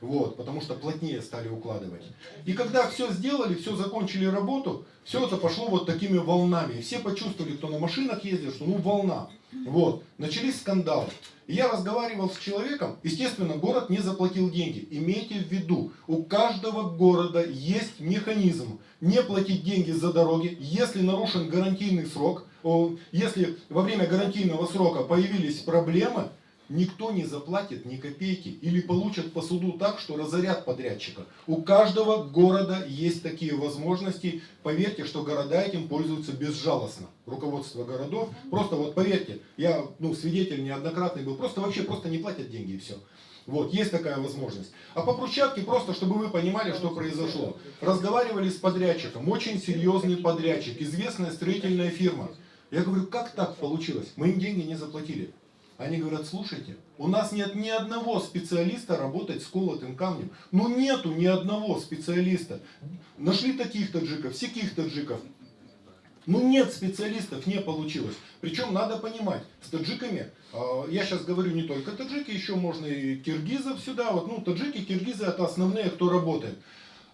Вот, потому что плотнее стали укладывать. И когда все сделали, все закончили работу, все это пошло вот такими волнами. Все почувствовали, кто на машинах ездил, что ну волна. Вот, начались скандалы. Я разговаривал с человеком, естественно, город не заплатил деньги. Имейте в виду, у каждого города есть механизм не платить деньги за дороги, если нарушен гарантийный срок, если во время гарантийного срока появились проблемы, никто не заплатит ни копейки или получат по суду так, что разорят подрядчика. У каждого города есть такие возможности. Поверьте, что города этим пользуются безжалостно. Руководство городов, просто вот поверьте, я ну, свидетель неоднократный был, просто вообще просто не платят деньги и все. Вот, есть такая возможность. А по брусчатке, просто чтобы вы понимали, что произошло. Разговаривали с подрядчиком, очень серьезный подрядчик, известная строительная фирма. Я говорю, как так получилось? Мы им деньги не заплатили. Они говорят, слушайте, у нас нет ни одного специалиста работать с колотым камнем. Ну нету ни одного специалиста. Нашли таких таджиков, всяких таджиков. Ну нет специалистов, не получилось. Причем надо понимать, с таджиками, э, я сейчас говорю не только таджики, еще можно и киргизов сюда. Вот, ну, таджики, киргизы это основные, кто работает.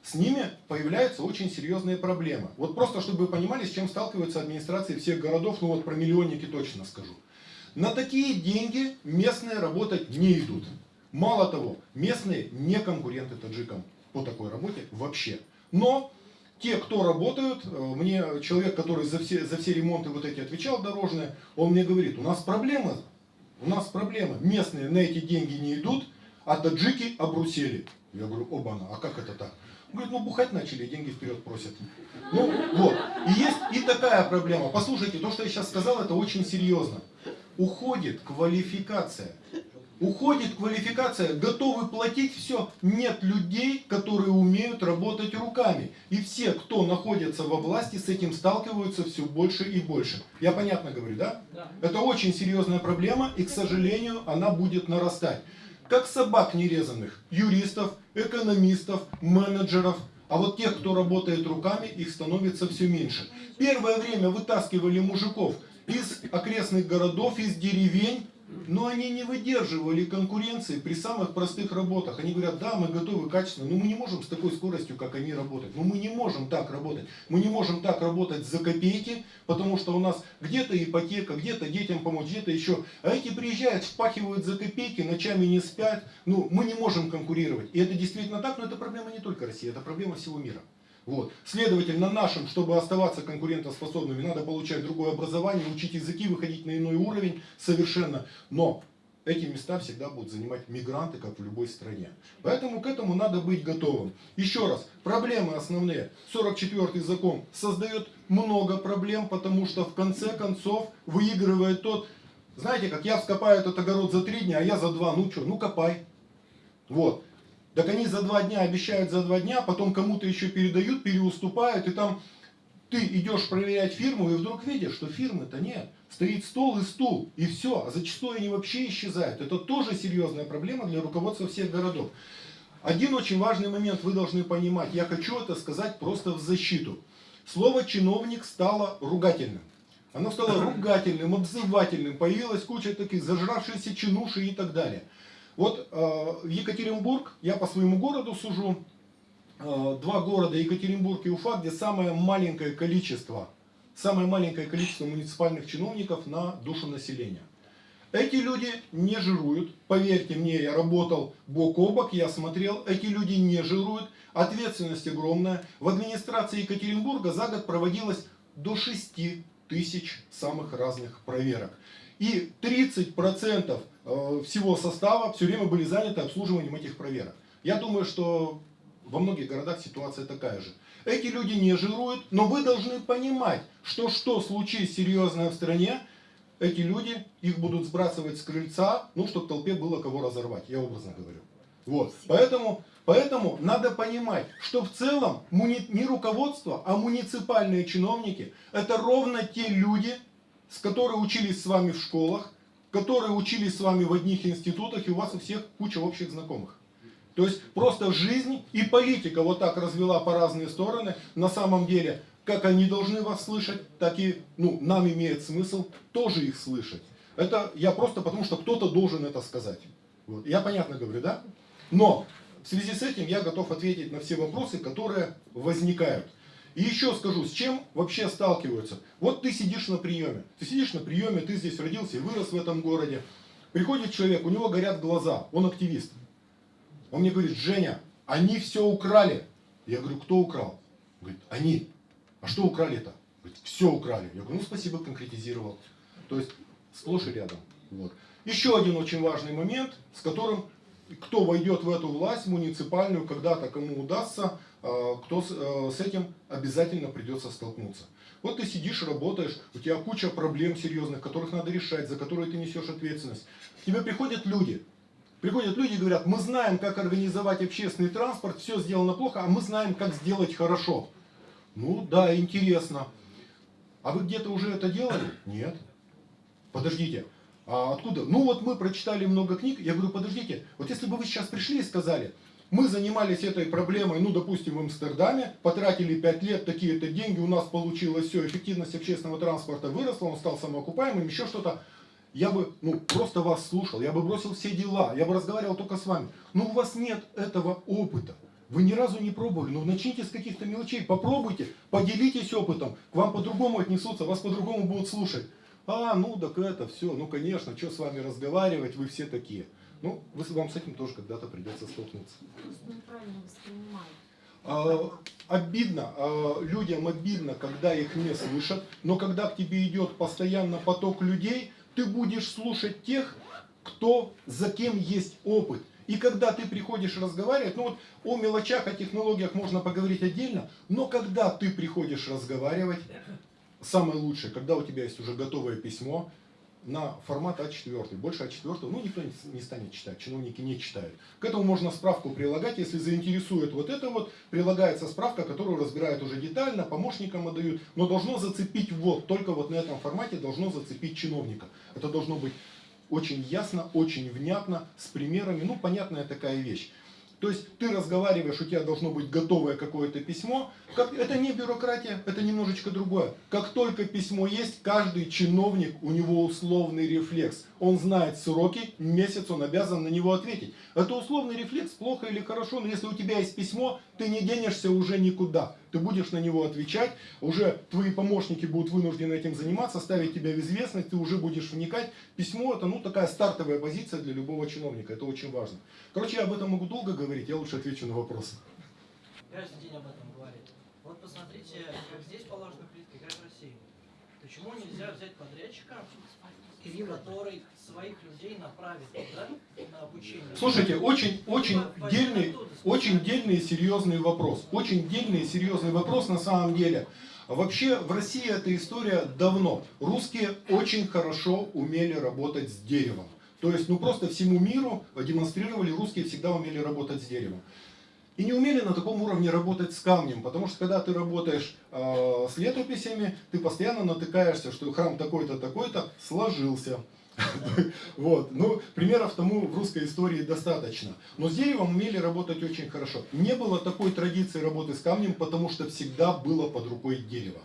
С ними появляются очень серьезные проблемы. Вот просто, чтобы вы понимали, с чем сталкиваются администрации всех городов, ну вот про миллионники точно скажу. На такие деньги местные работать не идут. Мало того, местные не конкуренты таджикам по такой работе вообще. Но те, кто работают, э, мне человек, который за все, за все ремонты вот эти отвечал дорожные, он мне говорит, у нас проблема, у нас проблема. Местные на эти деньги не идут, а таджики обрусели. Я говорю, оба-на, а как это так? Он говорит, ну бухать начали, деньги вперед просят. Ну вот, и есть и такая проблема. Послушайте, то, что я сейчас сказал, это очень серьезно уходит квалификация. Уходит квалификация, готовы платить все. Нет людей, которые умеют работать руками. И все, кто находится во власти, с этим сталкиваются все больше и больше. Я понятно говорю, да? да. Это очень серьезная проблема, и, к сожалению, она будет нарастать. Как собак нерезанных, юристов, экономистов, менеджеров. А вот тех, кто работает руками, их становится все меньше. Первое время вытаскивали мужиков из окрестных городов, из деревень, но они не выдерживали конкуренции при самых простых работах. Они говорят, да, мы готовы качественно, но мы не можем с такой скоростью, как они работать. Но мы не можем так работать. Мы не можем так работать за копейки, потому что у нас где-то ипотека, где-то детям помочь, где-то еще. А эти приезжают, впахивают за копейки, ночами не спят. Ну, мы не можем конкурировать. И это действительно так, но это проблема не только России, это проблема всего мира. Вот. Следовательно, нашим, чтобы оставаться конкурентоспособными, надо получать другое образование, учить языки, выходить на иной уровень совершенно. Но эти места всегда будут занимать мигранты, как в любой стране. Поэтому к этому надо быть готовым. Еще раз, проблемы основные. 44-й закон создает много проблем, потому что в конце концов выигрывает тот, знаете, как я вскопаю этот огород за три дня, а я за два, ну что, ну копай. Вот. Так они за два дня обещают за два дня, потом кому-то еще передают, переуступают, и там ты идешь проверять фирму, и вдруг видишь, что фирмы-то нет. Стоит стол и стул, и все. А зачастую они вообще исчезают. Это тоже серьезная проблема для руководства всех городов. Один очень важный момент вы должны понимать. Я хочу это сказать просто в защиту. Слово чиновник стало ругательным. Оно стало ругательным, обзывательным. Появилась куча таких зажравшихся чинуши и так далее. Вот э, Екатеринбург, я по своему городу сужу, э, два города, Екатеринбург и Уфа, где самое маленькое количество, самое маленькое количество муниципальных чиновников на душу населения. Эти люди не жируют, поверьте мне, я работал бок о бок, я смотрел, эти люди не жируют, ответственность огромная. В администрации Екатеринбурга за год проводилось до 6 тысяч самых разных проверок. И 30% Э, всего состава все время были заняты обслуживанием этих проверок. Я думаю, что во многих городах ситуация такая же. Эти люди не жируют, но вы должны понимать, что что случись серьезное в стране, эти люди, их будут сбрасывать с крыльца, ну, чтобы толпе было кого разорвать, я образно говорю. Вот, поэтому, поэтому надо понимать, что в целом не руководство, а муниципальные чиновники, это ровно те люди, с которые учились с вами в школах, которые учились с вами в одних институтах, и у вас у всех куча общих знакомых. То есть просто жизнь и политика вот так развела по разные стороны. На самом деле, как они должны вас слышать, так и ну, нам имеет смысл тоже их слышать. Это я просто потому, что кто-то должен это сказать. Вот. Я понятно говорю, да? Но в связи с этим я готов ответить на все вопросы, которые возникают. И еще скажу, с чем вообще сталкиваются. Вот ты сидишь на приеме. Ты сидишь на приеме, ты здесь родился и вырос в этом городе. Приходит человек, у него горят глаза, он активист. Он мне говорит, Женя, они все украли. Я говорю, кто украл? Говорит, они. А что украли-то? Говорит, все украли. Я говорю, ну спасибо, конкретизировал. То есть сплошь и рядом. Вот. Еще один очень важный момент, с которым кто войдет в эту власть муниципальную, когда-то кому удастся, кто с, э, с этим обязательно придется столкнуться. Вот ты сидишь, работаешь, у тебя куча проблем серьезных, которых надо решать, за которые ты несешь ответственность. К тебе приходят люди, приходят люди и говорят, мы знаем, как организовать общественный транспорт, все сделано плохо, а мы знаем, как сделать хорошо. Ну да, интересно. А вы где-то уже это делали? Нет. Подождите, а откуда? Ну вот мы прочитали много книг. Я говорю, подождите, вот если бы вы сейчас пришли и сказали, мы занимались этой проблемой, ну, допустим, в Амстердаме, потратили 5 лет, такие-то деньги, у нас получилось все, эффективность общественного транспорта выросла, он стал самоокупаемым, еще что-то. Я бы, ну, просто вас слушал, я бы бросил все дела, я бы разговаривал только с вами. Но у вас нет этого опыта. Вы ни разу не пробовали, ну начните с каких-то мелочей, попробуйте, поделитесь опытом, к вам по-другому отнесутся, вас по-другому будут слушать. А, ну так это все, ну конечно, что с вами разговаривать, вы все такие. Ну, вы, вам с этим тоже когда-то придется столкнуться. А, обидно, а, людям обидно, когда их не слышат, но когда к тебе идет постоянно поток людей, ты будешь слушать тех, кто, за кем есть опыт. И когда ты приходишь разговаривать, ну вот о мелочах, о технологиях можно поговорить отдельно, но когда ты приходишь разговаривать, самое лучшее, когда у тебя есть уже готовое письмо на формат А4, больше А4, ну никто не станет читать, чиновники не читают. К этому можно справку прилагать, если заинтересует вот это вот, прилагается справка, которую разбирают уже детально, помощникам отдают, но должно зацепить вот, только вот на этом формате должно зацепить чиновника. Это должно быть очень ясно, очень внятно, с примерами, ну понятная такая вещь. То есть ты разговариваешь, у тебя должно быть готовое какое-то письмо. Как, это не бюрократия, это немножечко другое. Как только письмо есть, каждый чиновник, у него условный рефлекс. Он знает сроки, месяц он обязан на него ответить. Это условный рефлекс, плохо или хорошо, но если у тебя есть письмо, ты не денешься уже никуда. Ты будешь на него отвечать, уже твои помощники будут вынуждены этим заниматься, ставить тебя в известность, ты уже будешь вникать. Письмо это ну такая стартовая позиция для любого чиновника, это очень важно. Короче, я об этом могу долго говорить, я лучше отвечу на вопросы. Каждый день об этом говорит. Вот посмотрите, как здесь положена плитка, как в России. Почему нельзя взять подрядчика, который своих людей направит туда на обучение? Слушайте, очень, очень дельный, очень дельный и серьезный вопрос. Очень дельный и серьезный вопрос на самом деле. Вообще в России эта история давно. Русские очень хорошо умели работать с деревом. То есть, ну просто всему миру демонстрировали, русские всегда умели работать с деревом. И не умели на таком уровне работать с камнем, потому что когда ты работаешь э, с летописями, ты постоянно натыкаешься, что храм такой-то, такой-то сложился. Вот. Ну, примеров тому в русской истории достаточно. Но с деревом умели работать очень хорошо. Не было такой традиции работы с камнем, потому что всегда было под рукой дерево.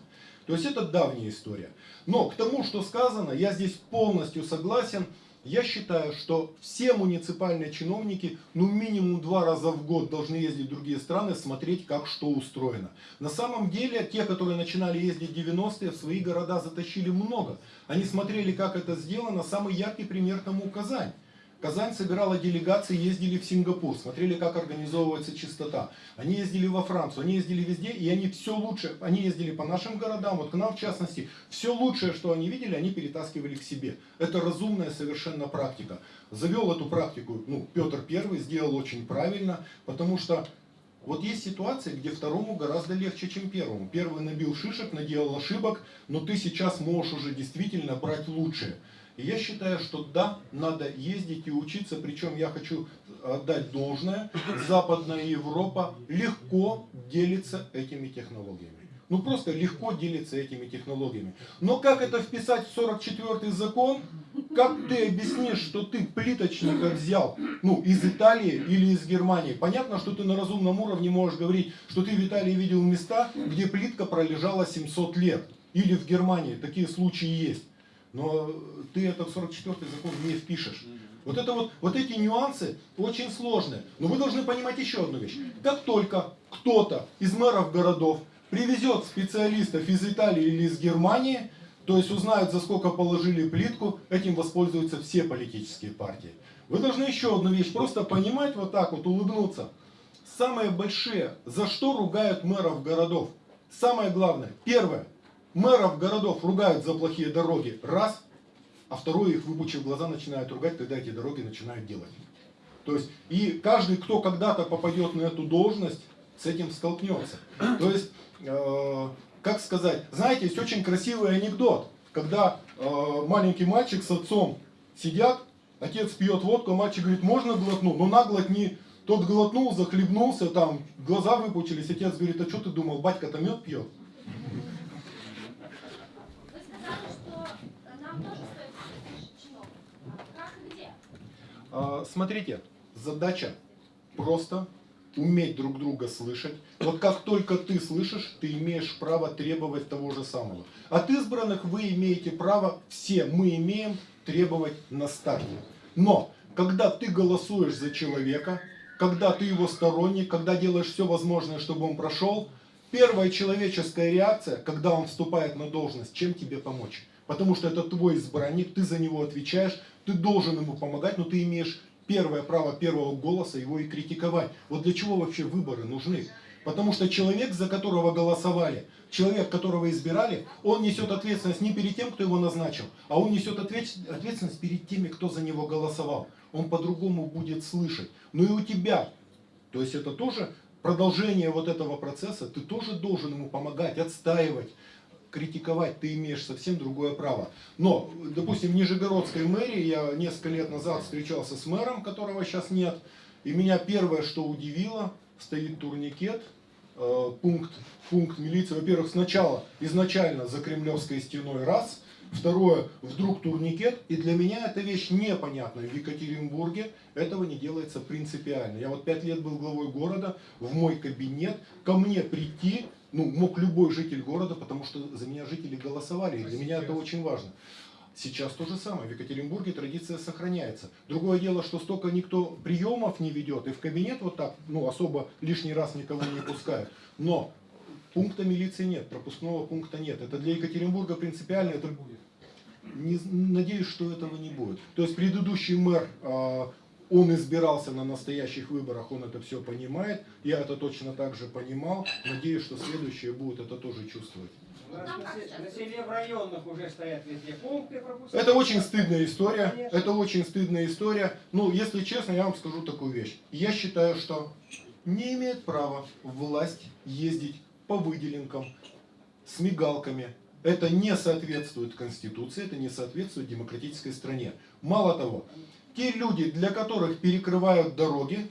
То есть это давняя история. Но к тому, что сказано, я здесь полностью согласен. Я считаю, что все муниципальные чиновники, ну минимум два раза в год должны ездить в другие страны, смотреть, как что устроено. На самом деле, те, которые начинали ездить в 90-е, в свои города затащили много. Они смотрели, как это сделано. Самый яркий пример тому Казань. Казань собирала делегации, ездили в Сингапур, смотрели, как организовывается чистота. Они ездили во Францию, они ездили везде, и они все лучше, они ездили по нашим городам, вот к нам в частности, все лучшее, что они видели, они перетаскивали к себе. Это разумная совершенно практика. Завел эту практику, ну, Петр Первый сделал очень правильно, потому что Вот есть ситуации, где второму гораздо легче, чем первому. Первый набил шишек, наделал ошибок, но ты сейчас можешь уже действительно брать лучшее. И я считаю, что да, надо ездить и учиться, причем я хочу отдать должное, Западная Европа легко делится этими технологиями. Ну просто легко делится этими технологиями. Но как это вписать в 44 закон? Как ты объяснишь, что ты плиточника взял ну, из Италии или из Германии? Понятно, что ты на разумном уровне можешь говорить, что ты в Италии видел места, где плитка пролежала 700 лет. Или в Германии, такие случаи есть. Но ты это в 44 закон не впишешь. Вот, это вот, вот эти нюансы очень сложные. Но вы должны понимать еще одну вещь. Как только кто-то из мэров городов привезет специалистов из Италии или из Германии, то есть узнают, за сколько положили плитку, этим воспользуются все политические партии. Вы должны еще одну вещь просто понимать, вот так вот улыбнуться. Самые большие, за что ругают мэров городов? Самое главное, первое, мэров городов ругают за плохие дороги, раз, а второе, их выпучив глаза, начинают ругать, когда эти дороги начинают делать. То есть, и каждый, кто когда-то попадет на эту должность, с этим столкнется. То есть, э, как сказать, знаете, есть очень красивый анекдот, когда э, маленький мальчик с отцом сидят, отец пьет водку, а мальчик говорит, можно глотну? Ну на глотни. Тот глотнул, захлебнулся, там глаза выпучились, отец говорит, а что ты думал, батька-то мед пьет? Вы сказали, что нам тоже стоит слышать чиновников. Как и где? А, Смотрите, задача просто уметь друг друга слышать. Вот как только ты слышишь, ты имеешь право требовать того же самого. От избранных вы имеете право, все мы имеем требовать на старте. Но, когда ты голосуешь за человека, когда ты его сторонник, когда делаешь все возможное, чтобы он прошел, первая человеческая реакция, когда он вступает на должность, чем тебе помочь? Потому что это твой избранник, ты за него отвечаешь, ты должен ему помогать, но ты имеешь первое право первого голоса его и критиковать. Вот для чего вообще выборы нужны? Потому что человек, за которого голосовали, человек, которого избирали, он несет ответственность не перед тем, кто его назначил, а он несет ответ- ответственность перед теми, кто за него голосовал. Он по-другому будет слышать. Ну и у тебя. То есть это тоже продолжение вот этого процесса. Ты тоже должен ему помогать, отстаивать, критиковать. Ты имеешь совсем другое право. Но, допустим, в Нижегородской мэрии я несколько лет назад встречался с мэром, которого сейчас нет. И меня первое, что удивило, стоит турникет, э, пункт, пункт милиции. Во-первых, сначала, изначально за Кремлевской стеной раз, второе, вдруг турникет. И для меня эта вещь непонятная. В Екатеринбурге этого не делается принципиально. Я вот пять лет был главой города, в мой кабинет, ко мне прийти, ну, мог любой житель города, потому что за меня жители голосовали, и для меня это очень важно. Сейчас то же самое. В Екатеринбурге традиция сохраняется. Другое дело, что столько никто приемов не ведет, и в кабинет вот так, ну, особо лишний раз никого не пускают. Но пункта милиции нет, пропускного пункта нет. Это для Екатеринбурга принципиально, это не, надеюсь, что этого не будет. То есть предыдущий мэр, а, он избирался на настоящих выборах, он это все понимает. Я это точно так же понимал. Надеюсь, что следующие будут это тоже чувствовать. У нас на, се- на селе в районах уже стоят везде пункты пропуска. Это очень стыдная история. Это очень стыдная история. Ну, если честно, я вам скажу такую вещь. Я считаю, что не имеет права власть ездить по выделенкам с мигалками. Это не соответствует Конституции, это не соответствует демократической стране. Мало того, те люди, для которых перекрывают дороги,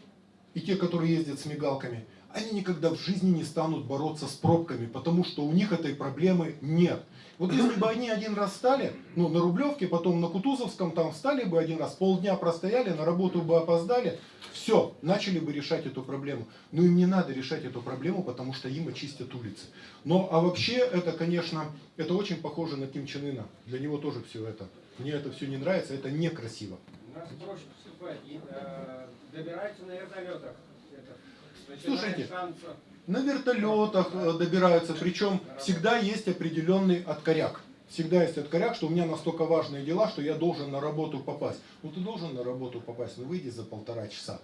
и те, которые ездят с мигалками, они никогда в жизни не станут бороться с пробками, потому что у них этой проблемы нет. Вот если бы они один раз стали, ну, на Рублевке, потом на Кутузовском, там встали бы один раз, полдня простояли, на работу бы опоздали, все, начали бы решать эту проблему. Но им не надо решать эту проблему, потому что им очистят улицы. Но, а вообще, это, конечно, это очень похоже на Ким Чен Ына. Для него тоже все это. Мне это все не нравится, это некрасиво. Нас проще поступать. И, э, добираются на вертолетах. Это, Слушайте, танца. На вертолетах э, добираются, причем всегда есть определенный откоряк. Всегда есть откоряк, что у меня настолько важные дела, что я должен на работу попасть. Ну ты должен на работу попасть, ну выйди за полтора часа.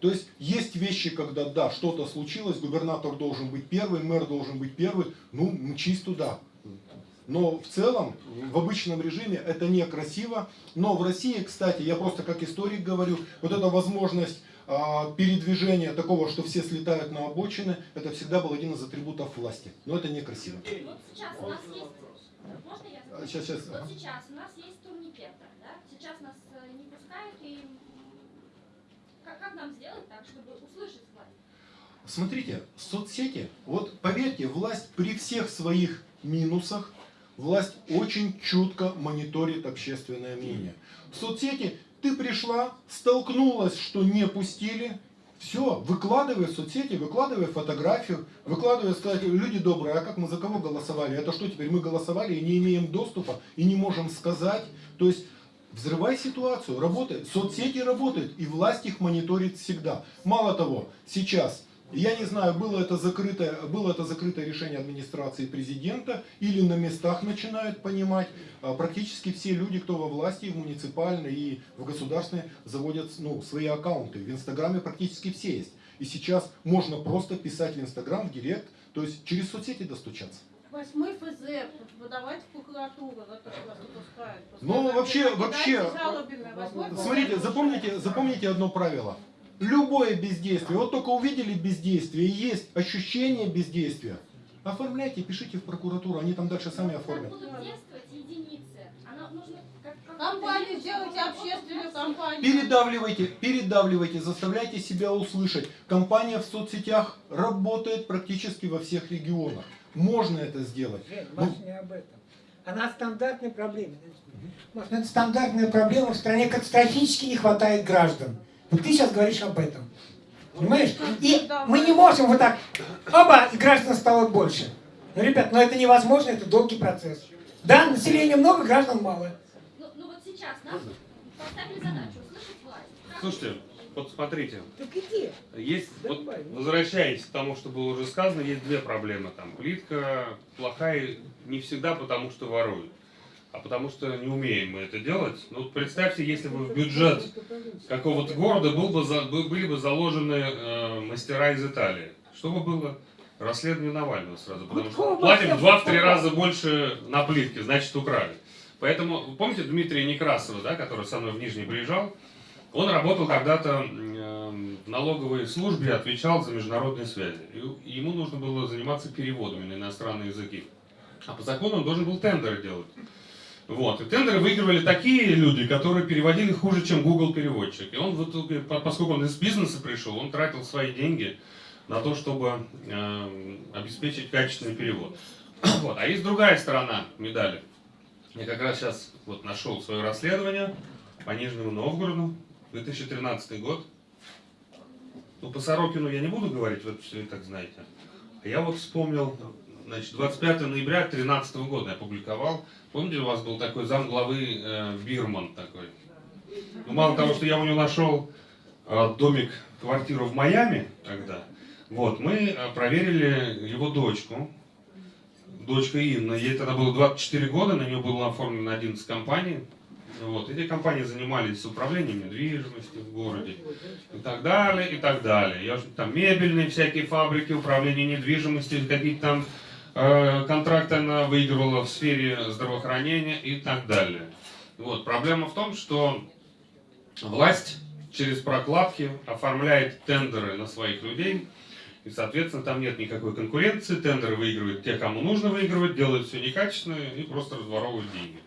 То есть есть вещи, когда да, что-то случилось, губернатор должен быть первый, мэр должен быть первый, ну мчись туда. Но в целом, в обычном режиме это некрасиво. Но в России, кстати, я просто как историк говорю, вот эта возможность а, передвижения такого, что все слетают на обочины, это всегда был один из атрибутов власти. Но это некрасиво. Вот сейчас у нас есть... Можно я А, Сейчас, сейчас. Вот сейчас у нас есть турникетер, да? Сейчас нас э, не пускают, и как, как нам сделать так, чтобы услышать власть? Смотрите, соцсети, вот поверьте, власть при всех своих минусах, власть очень чутко мониторит общественное мнение. В соцсети ты пришла, столкнулась, что не пустили, все, выкладывай в соцсети, выкладывай фотографию, выкладывай, сказать, люди добрые, а как мы за кого голосовали? Это что теперь мы голосовали и не имеем доступа, и не можем сказать? То есть Взрывай ситуацию, работай. Соцсети работают, и власть их мониторит всегда. Мало того, сейчас, я не знаю, было это закрытое, было это закрытое решение администрации президента, или на местах начинают понимать, а, практически все люди, кто во власти, в муниципальной, и в государственной, заводят ну, свои аккаунты. В Инстаграме практически все есть. И сейчас можно просто писать в Инстаграм, в Директ, то есть через соцсети достучаться. Восьмой ФЗ подавать в прокуратуру, вот вас не пускают. Ну, вообще, вообще, Смотрите, запомните, запомните одно правило. Любое бездействие, вот только увидели бездействие, и есть ощущение бездействия, оформляйте, пишите в прокуратуру, они там дальше сами оформят. будут действовать единицы. Она нужно как, как Компанию делайте общественную компанию. Передавливайте, передавливайте, заставляйте себя услышать. Компания в соцсетях работает практически во всех регионах. Можно это сделать. Жень, Ну, Маша не об этом. Она стандартная проблема. Маш, это стандартная проблема. В стране катастрофически не хватает граждан. Вот ты сейчас говоришь об этом. Понимаешь? И мы не можем вот так, оба, и граждан стало больше. Ну, ребят, ну это невозможно, это долгий процесс. Да, населения много, граждан мало. Ну, ну вот сейчас нам поставили задачу услышать власть. Слушайте, вот смотрите, Так иди. есть, вот, возвращаясь к тому, что было уже сказано, есть две проблемы. Там плитка плохая не всегда потому, что воруют, а потому что не умеем мы это делать. Ну, представьте, если бы в бюджет какого-то города был бы, за- были бы заложены э, мастера из Италии. Что бы было? Расследование Навального сразу, потому что платим в всем два-три попало. раза больше на плитке, значит украли. Поэтому, помните Дмитрия Некрасова, да, который со мной в Нижний приезжал? Он работал когда-то м, в налоговой службе, отвечал за международные связи. И ему нужно было заниматься переводами на иностранные языки. А по закону он должен был тендеры делать. Вот. И тендеры выигрывали такие люди, которые переводили хуже, чем Google переводчик. И он в итоге, по- поскольку он из бизнеса пришел, он тратил свои деньги на то, чтобы э, обеспечить качественный перевод. Вот. А есть другая сторона медали. Я как раз сейчас вот нашел свое расследование по Нижнему Новгороду, 2013 год. Ну, по Сорокину я не буду говорить, вы все и так знаете. А я вот вспомнил, значит, 25 ноября 2013 года я публиковал. Помните, у вас был такой зам главы э, Бирман такой? Ну, мало того, что я у него нашел э, домик, квартиру в Майами тогда, вот, мы э, проверили его дочку, дочка Инна, ей тогда было 24 года, на нее было оформлено 11 компаний. Вот. Эти компании занимались управлением недвижимостью в городе и так далее, и так далее. Я, там мебельные всякие фабрики, управление недвижимостью, какие-то там контракты она выигрывала в сфере здравоохранения и так далее. Вот. Проблема в том, что власть через прокладки оформляет тендеры на своих людей, и, соответственно, там нет никакой конкуренции, тендеры выигрывают те, кому нужно выигрывать, делают все некачественно и просто разворовывают деньги.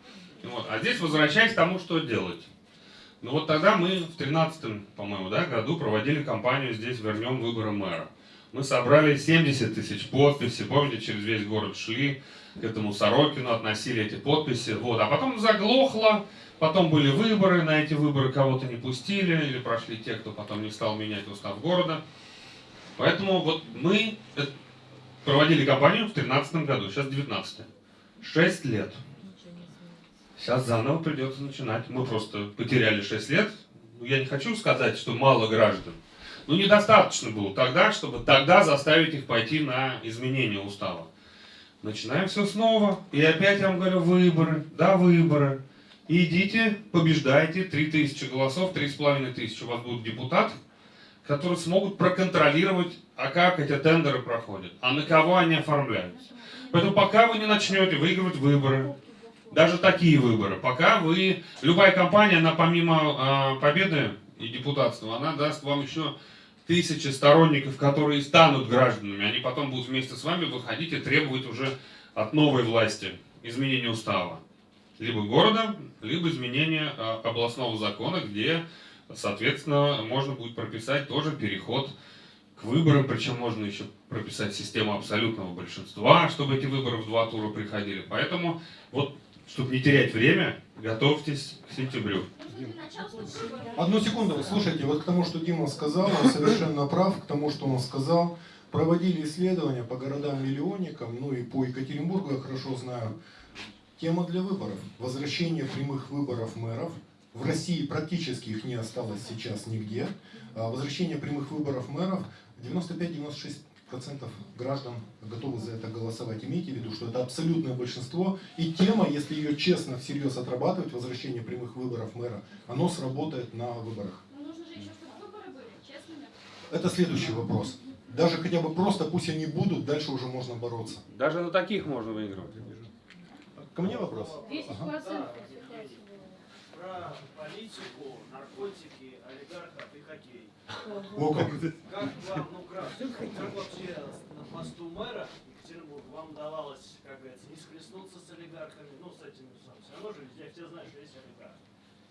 Вот. А здесь возвращаясь к тому, что делать. Ну вот тогда мы в 13 по-моему, да, году проводили кампанию здесь «Вернем выборы мэра». Мы собрали 70 тысяч подписей, помните, через весь город шли к этому Сорокину, относили эти подписи. Вот. А потом заглохло, потом были выборы, на эти выборы кого-то не пустили, или прошли те, кто потом не стал менять устав города. Поэтому вот мы э, проводили кампанию в 2013 году, сейчас 19 Шесть лет. Сейчас заново придется начинать. Мы просто потеряли 6 лет. Ну, Я не хочу сказать, что мало граждан. Но недостаточно было тогда, чтобы тогда заставить их пойти на изменение устава. Начинаем все снова. И опять я вам говорю, выборы. Да, выборы. Идите, побеждайте. 3000 голосов, 3500 у вас будут депутаты, которые смогут проконтролировать, а как эти тендеры проходят, а на кого они оформляются. Поэтому пока вы не начнете выигрывать выборы, даже такие выборы, пока вы, любая компания, она помимо э, победы и депутатства, она даст вам еще тысячи сторонников, которые станут гражданами. Они потом будут вместе с вами выходить и требовать уже от новой власти изменения устава. Либо города, либо изменения а, областного закона, где, соответственно, можно будет прописать тоже переход к выборам, причем можно еще прописать систему абсолютного большинства, чтобы эти выборы в два тура приходили. Поэтому, вот, чтобы не терять время, готовьтесь к сентябрю. Одну секунду, слушайте, вот к тому, что Дима сказал, он совершенно прав, к тому, что он сказал. Проводили исследования по городам-миллионникам, ну и по Екатеринбургу я хорошо знаю. Тема для выборов. Возвращение прямых выборов мэров. В России практически их не осталось сейчас нигде. А Возвращение прямых выборов мэров 95-96% граждан готовы за это голосовать. Имейте в виду, что это абсолютное большинство. И тема, если ее честно, всерьез отрабатывать, возвращение прямых выборов мэра, оно сработает на выборах. Но нужно же еще, чтобы выборы были честными. Это следующий вопрос. Даже хотя бы просто пусть они будут, дальше уже можно бороться. Даже на таких можно выигрывать. Ко мне вопрос? 10% Ага. Про политику, наркотики, олигархов и хоккей. О, как. Как вам, ну кратко, как вообще на посту мэра Екатеринбурга вам удавалось, как говорится, не схлестнуться с олигархами, ну с этими, самым, все равно же везде все знают, что есть олигарх.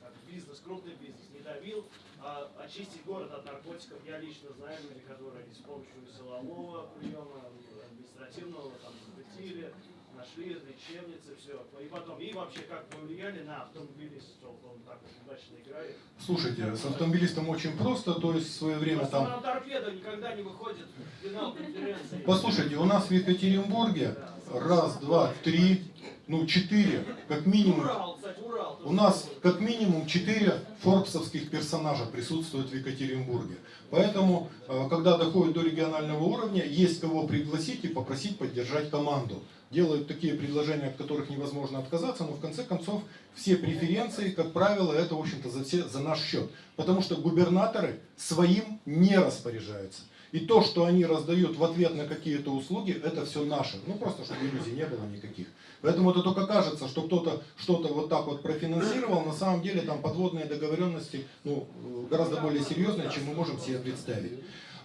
Так, бизнес, крупный бизнес не давил, а очистить город от наркотиков я лично знаю люди, которые с помощью силового приема, административного там запретили, нашли лечебницы, все. И потом, и вообще как повлияли на автомобилистов, он так удачно играет. Слушайте, с автомобилистом очень просто, то есть в свое время Просто там... торпеда никогда не выходит в финал конференции. Послушайте, у нас в Екатеринбурге раз, два, три, ну четыре, как минимум. Урал, кстати, Урал. У нас как минимум четыре форбсовских персонажа присутствуют в Екатеринбурге. Поэтому, э, когда доходит до регионального уровня, есть кого пригласить и попросить поддержать команду. Делают такие предложения, от которых невозможно отказаться, но в конце концов все преференции, как правило, это, в общем-то, за, все, за наш счет. Потому что губернаторы своим не распоряжаются. И то, что они раздают в ответ на какие-то услуги, это все наше. Ну, просто, чтобы иллюзий не было никаких. Поэтому это только кажется, что кто-то что-то вот так вот профинансировал. На самом деле там подводные договоренности ну, гораздо более серьезные, чем мы можем себе представить.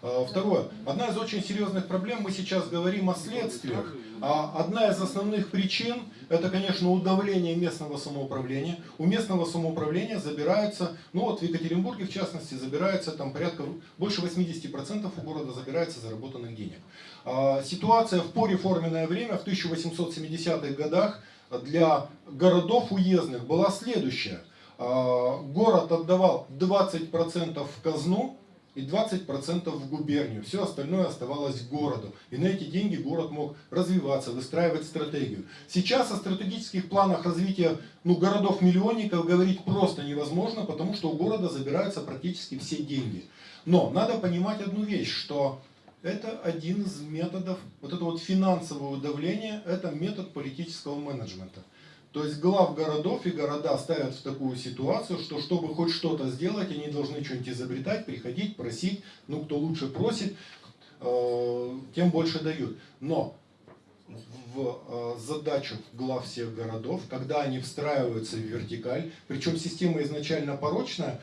А, Второе. Одна из очень серьезных проблем, мы сейчас говорим о следствиях. А одна из основных причин, это, конечно, удавление местного самоуправления. У местного самоуправления забирается, ну вот в Екатеринбурге, в частности, забирается там порядка, больше 80% у города забирается заработанных денег. А, Ситуация в пореформенное время, в 1870-х годах, для городов уездных была следующая. А, Город отдавал 20% в казну, и 20% в губернию. Все остальное оставалось городу. И на эти деньги город мог развиваться, выстраивать стратегию. Сейчас о стратегических планах развития ну, городов-миллионников говорить просто невозможно, потому что у города забираются практически все деньги. Но надо понимать одну вещь, что это один из методов, вот это вот финансовое давление, это метод политического менеджмента. То есть глав городов и города ставят в такую ситуацию, что чтобы хоть что-то сделать, они должны что-нибудь изобретать, приходить, просить. Ну, кто лучше просит, э, тем больше дают. Но в э, задачу глав всех городов, когда они встраиваются в вертикаль, причем система изначально порочная,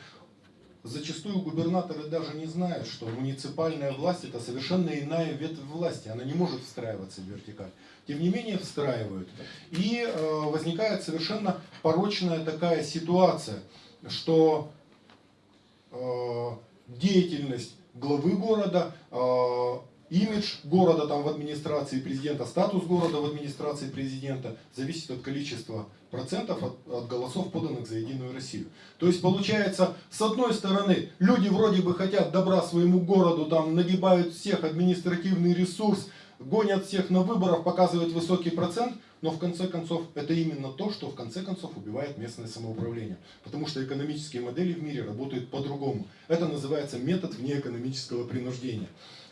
зачастую губернаторы даже не знают, что муниципальная власть это совершенно иная ветвь власти, она не может встраиваться в вертикаль. Тем не менее встраивают. И э, возникает совершенно порочная такая ситуация, что э, деятельность главы города, э, имидж города там в администрации президента, статус города в администрации президента зависит от количества процентов от, от голосов, поданных за Единую Россию. То есть получается, с одной стороны, люди вроде бы хотят добра своему городу, там нагибают всех административный ресурс, гонят всех на выборах, показывают высокий процент, но в конце концов это именно то, что в конце концов убивает местное самоуправление. Потому что экономические модели в мире работают по-другому. Это называется метод внеэкономического принуждения.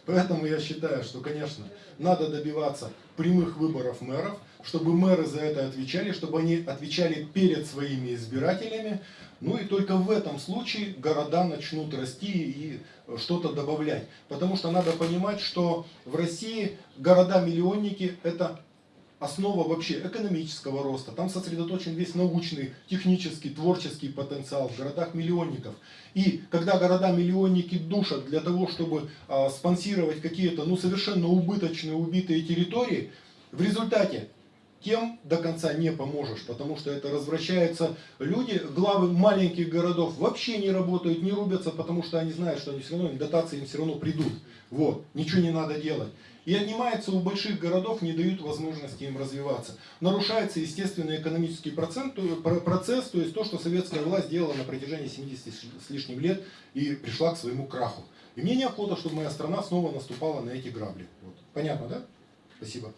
Поэтому я считаю, что, конечно, надо добиваться прямых выборов мэров, чтобы мэры за это отвечали, чтобы они отвечали перед своими избирателями. Ну и только в этом случае города начнут расти и что-то добавлять. Потому что надо понимать, что в России города-миллионники это основа вообще экономического роста. Там сосредоточен весь научный, технический, творческий потенциал в городах-миллионников. И когда города-миллионники душат для того, чтобы а, спонсировать какие-то ну, совершенно убыточные, убитые территории, в результате тем до конца не поможешь, потому что это развращается. Люди, главы маленьких городов вообще не работают, не рубятся, потому что они знают, что они все равно, дотации им все равно придут. Вот, ничего не надо делать. И отнимается у больших городов, не дают возможности им развиваться. Нарушается естественный экономический процент, процесс, то есть то, что советская власть делала на протяжении 70 с лишним лет и пришла к своему краху. И мне неохота, чтобы моя страна снова наступала на эти грабли. Вот. Понятно, да? Спасибо.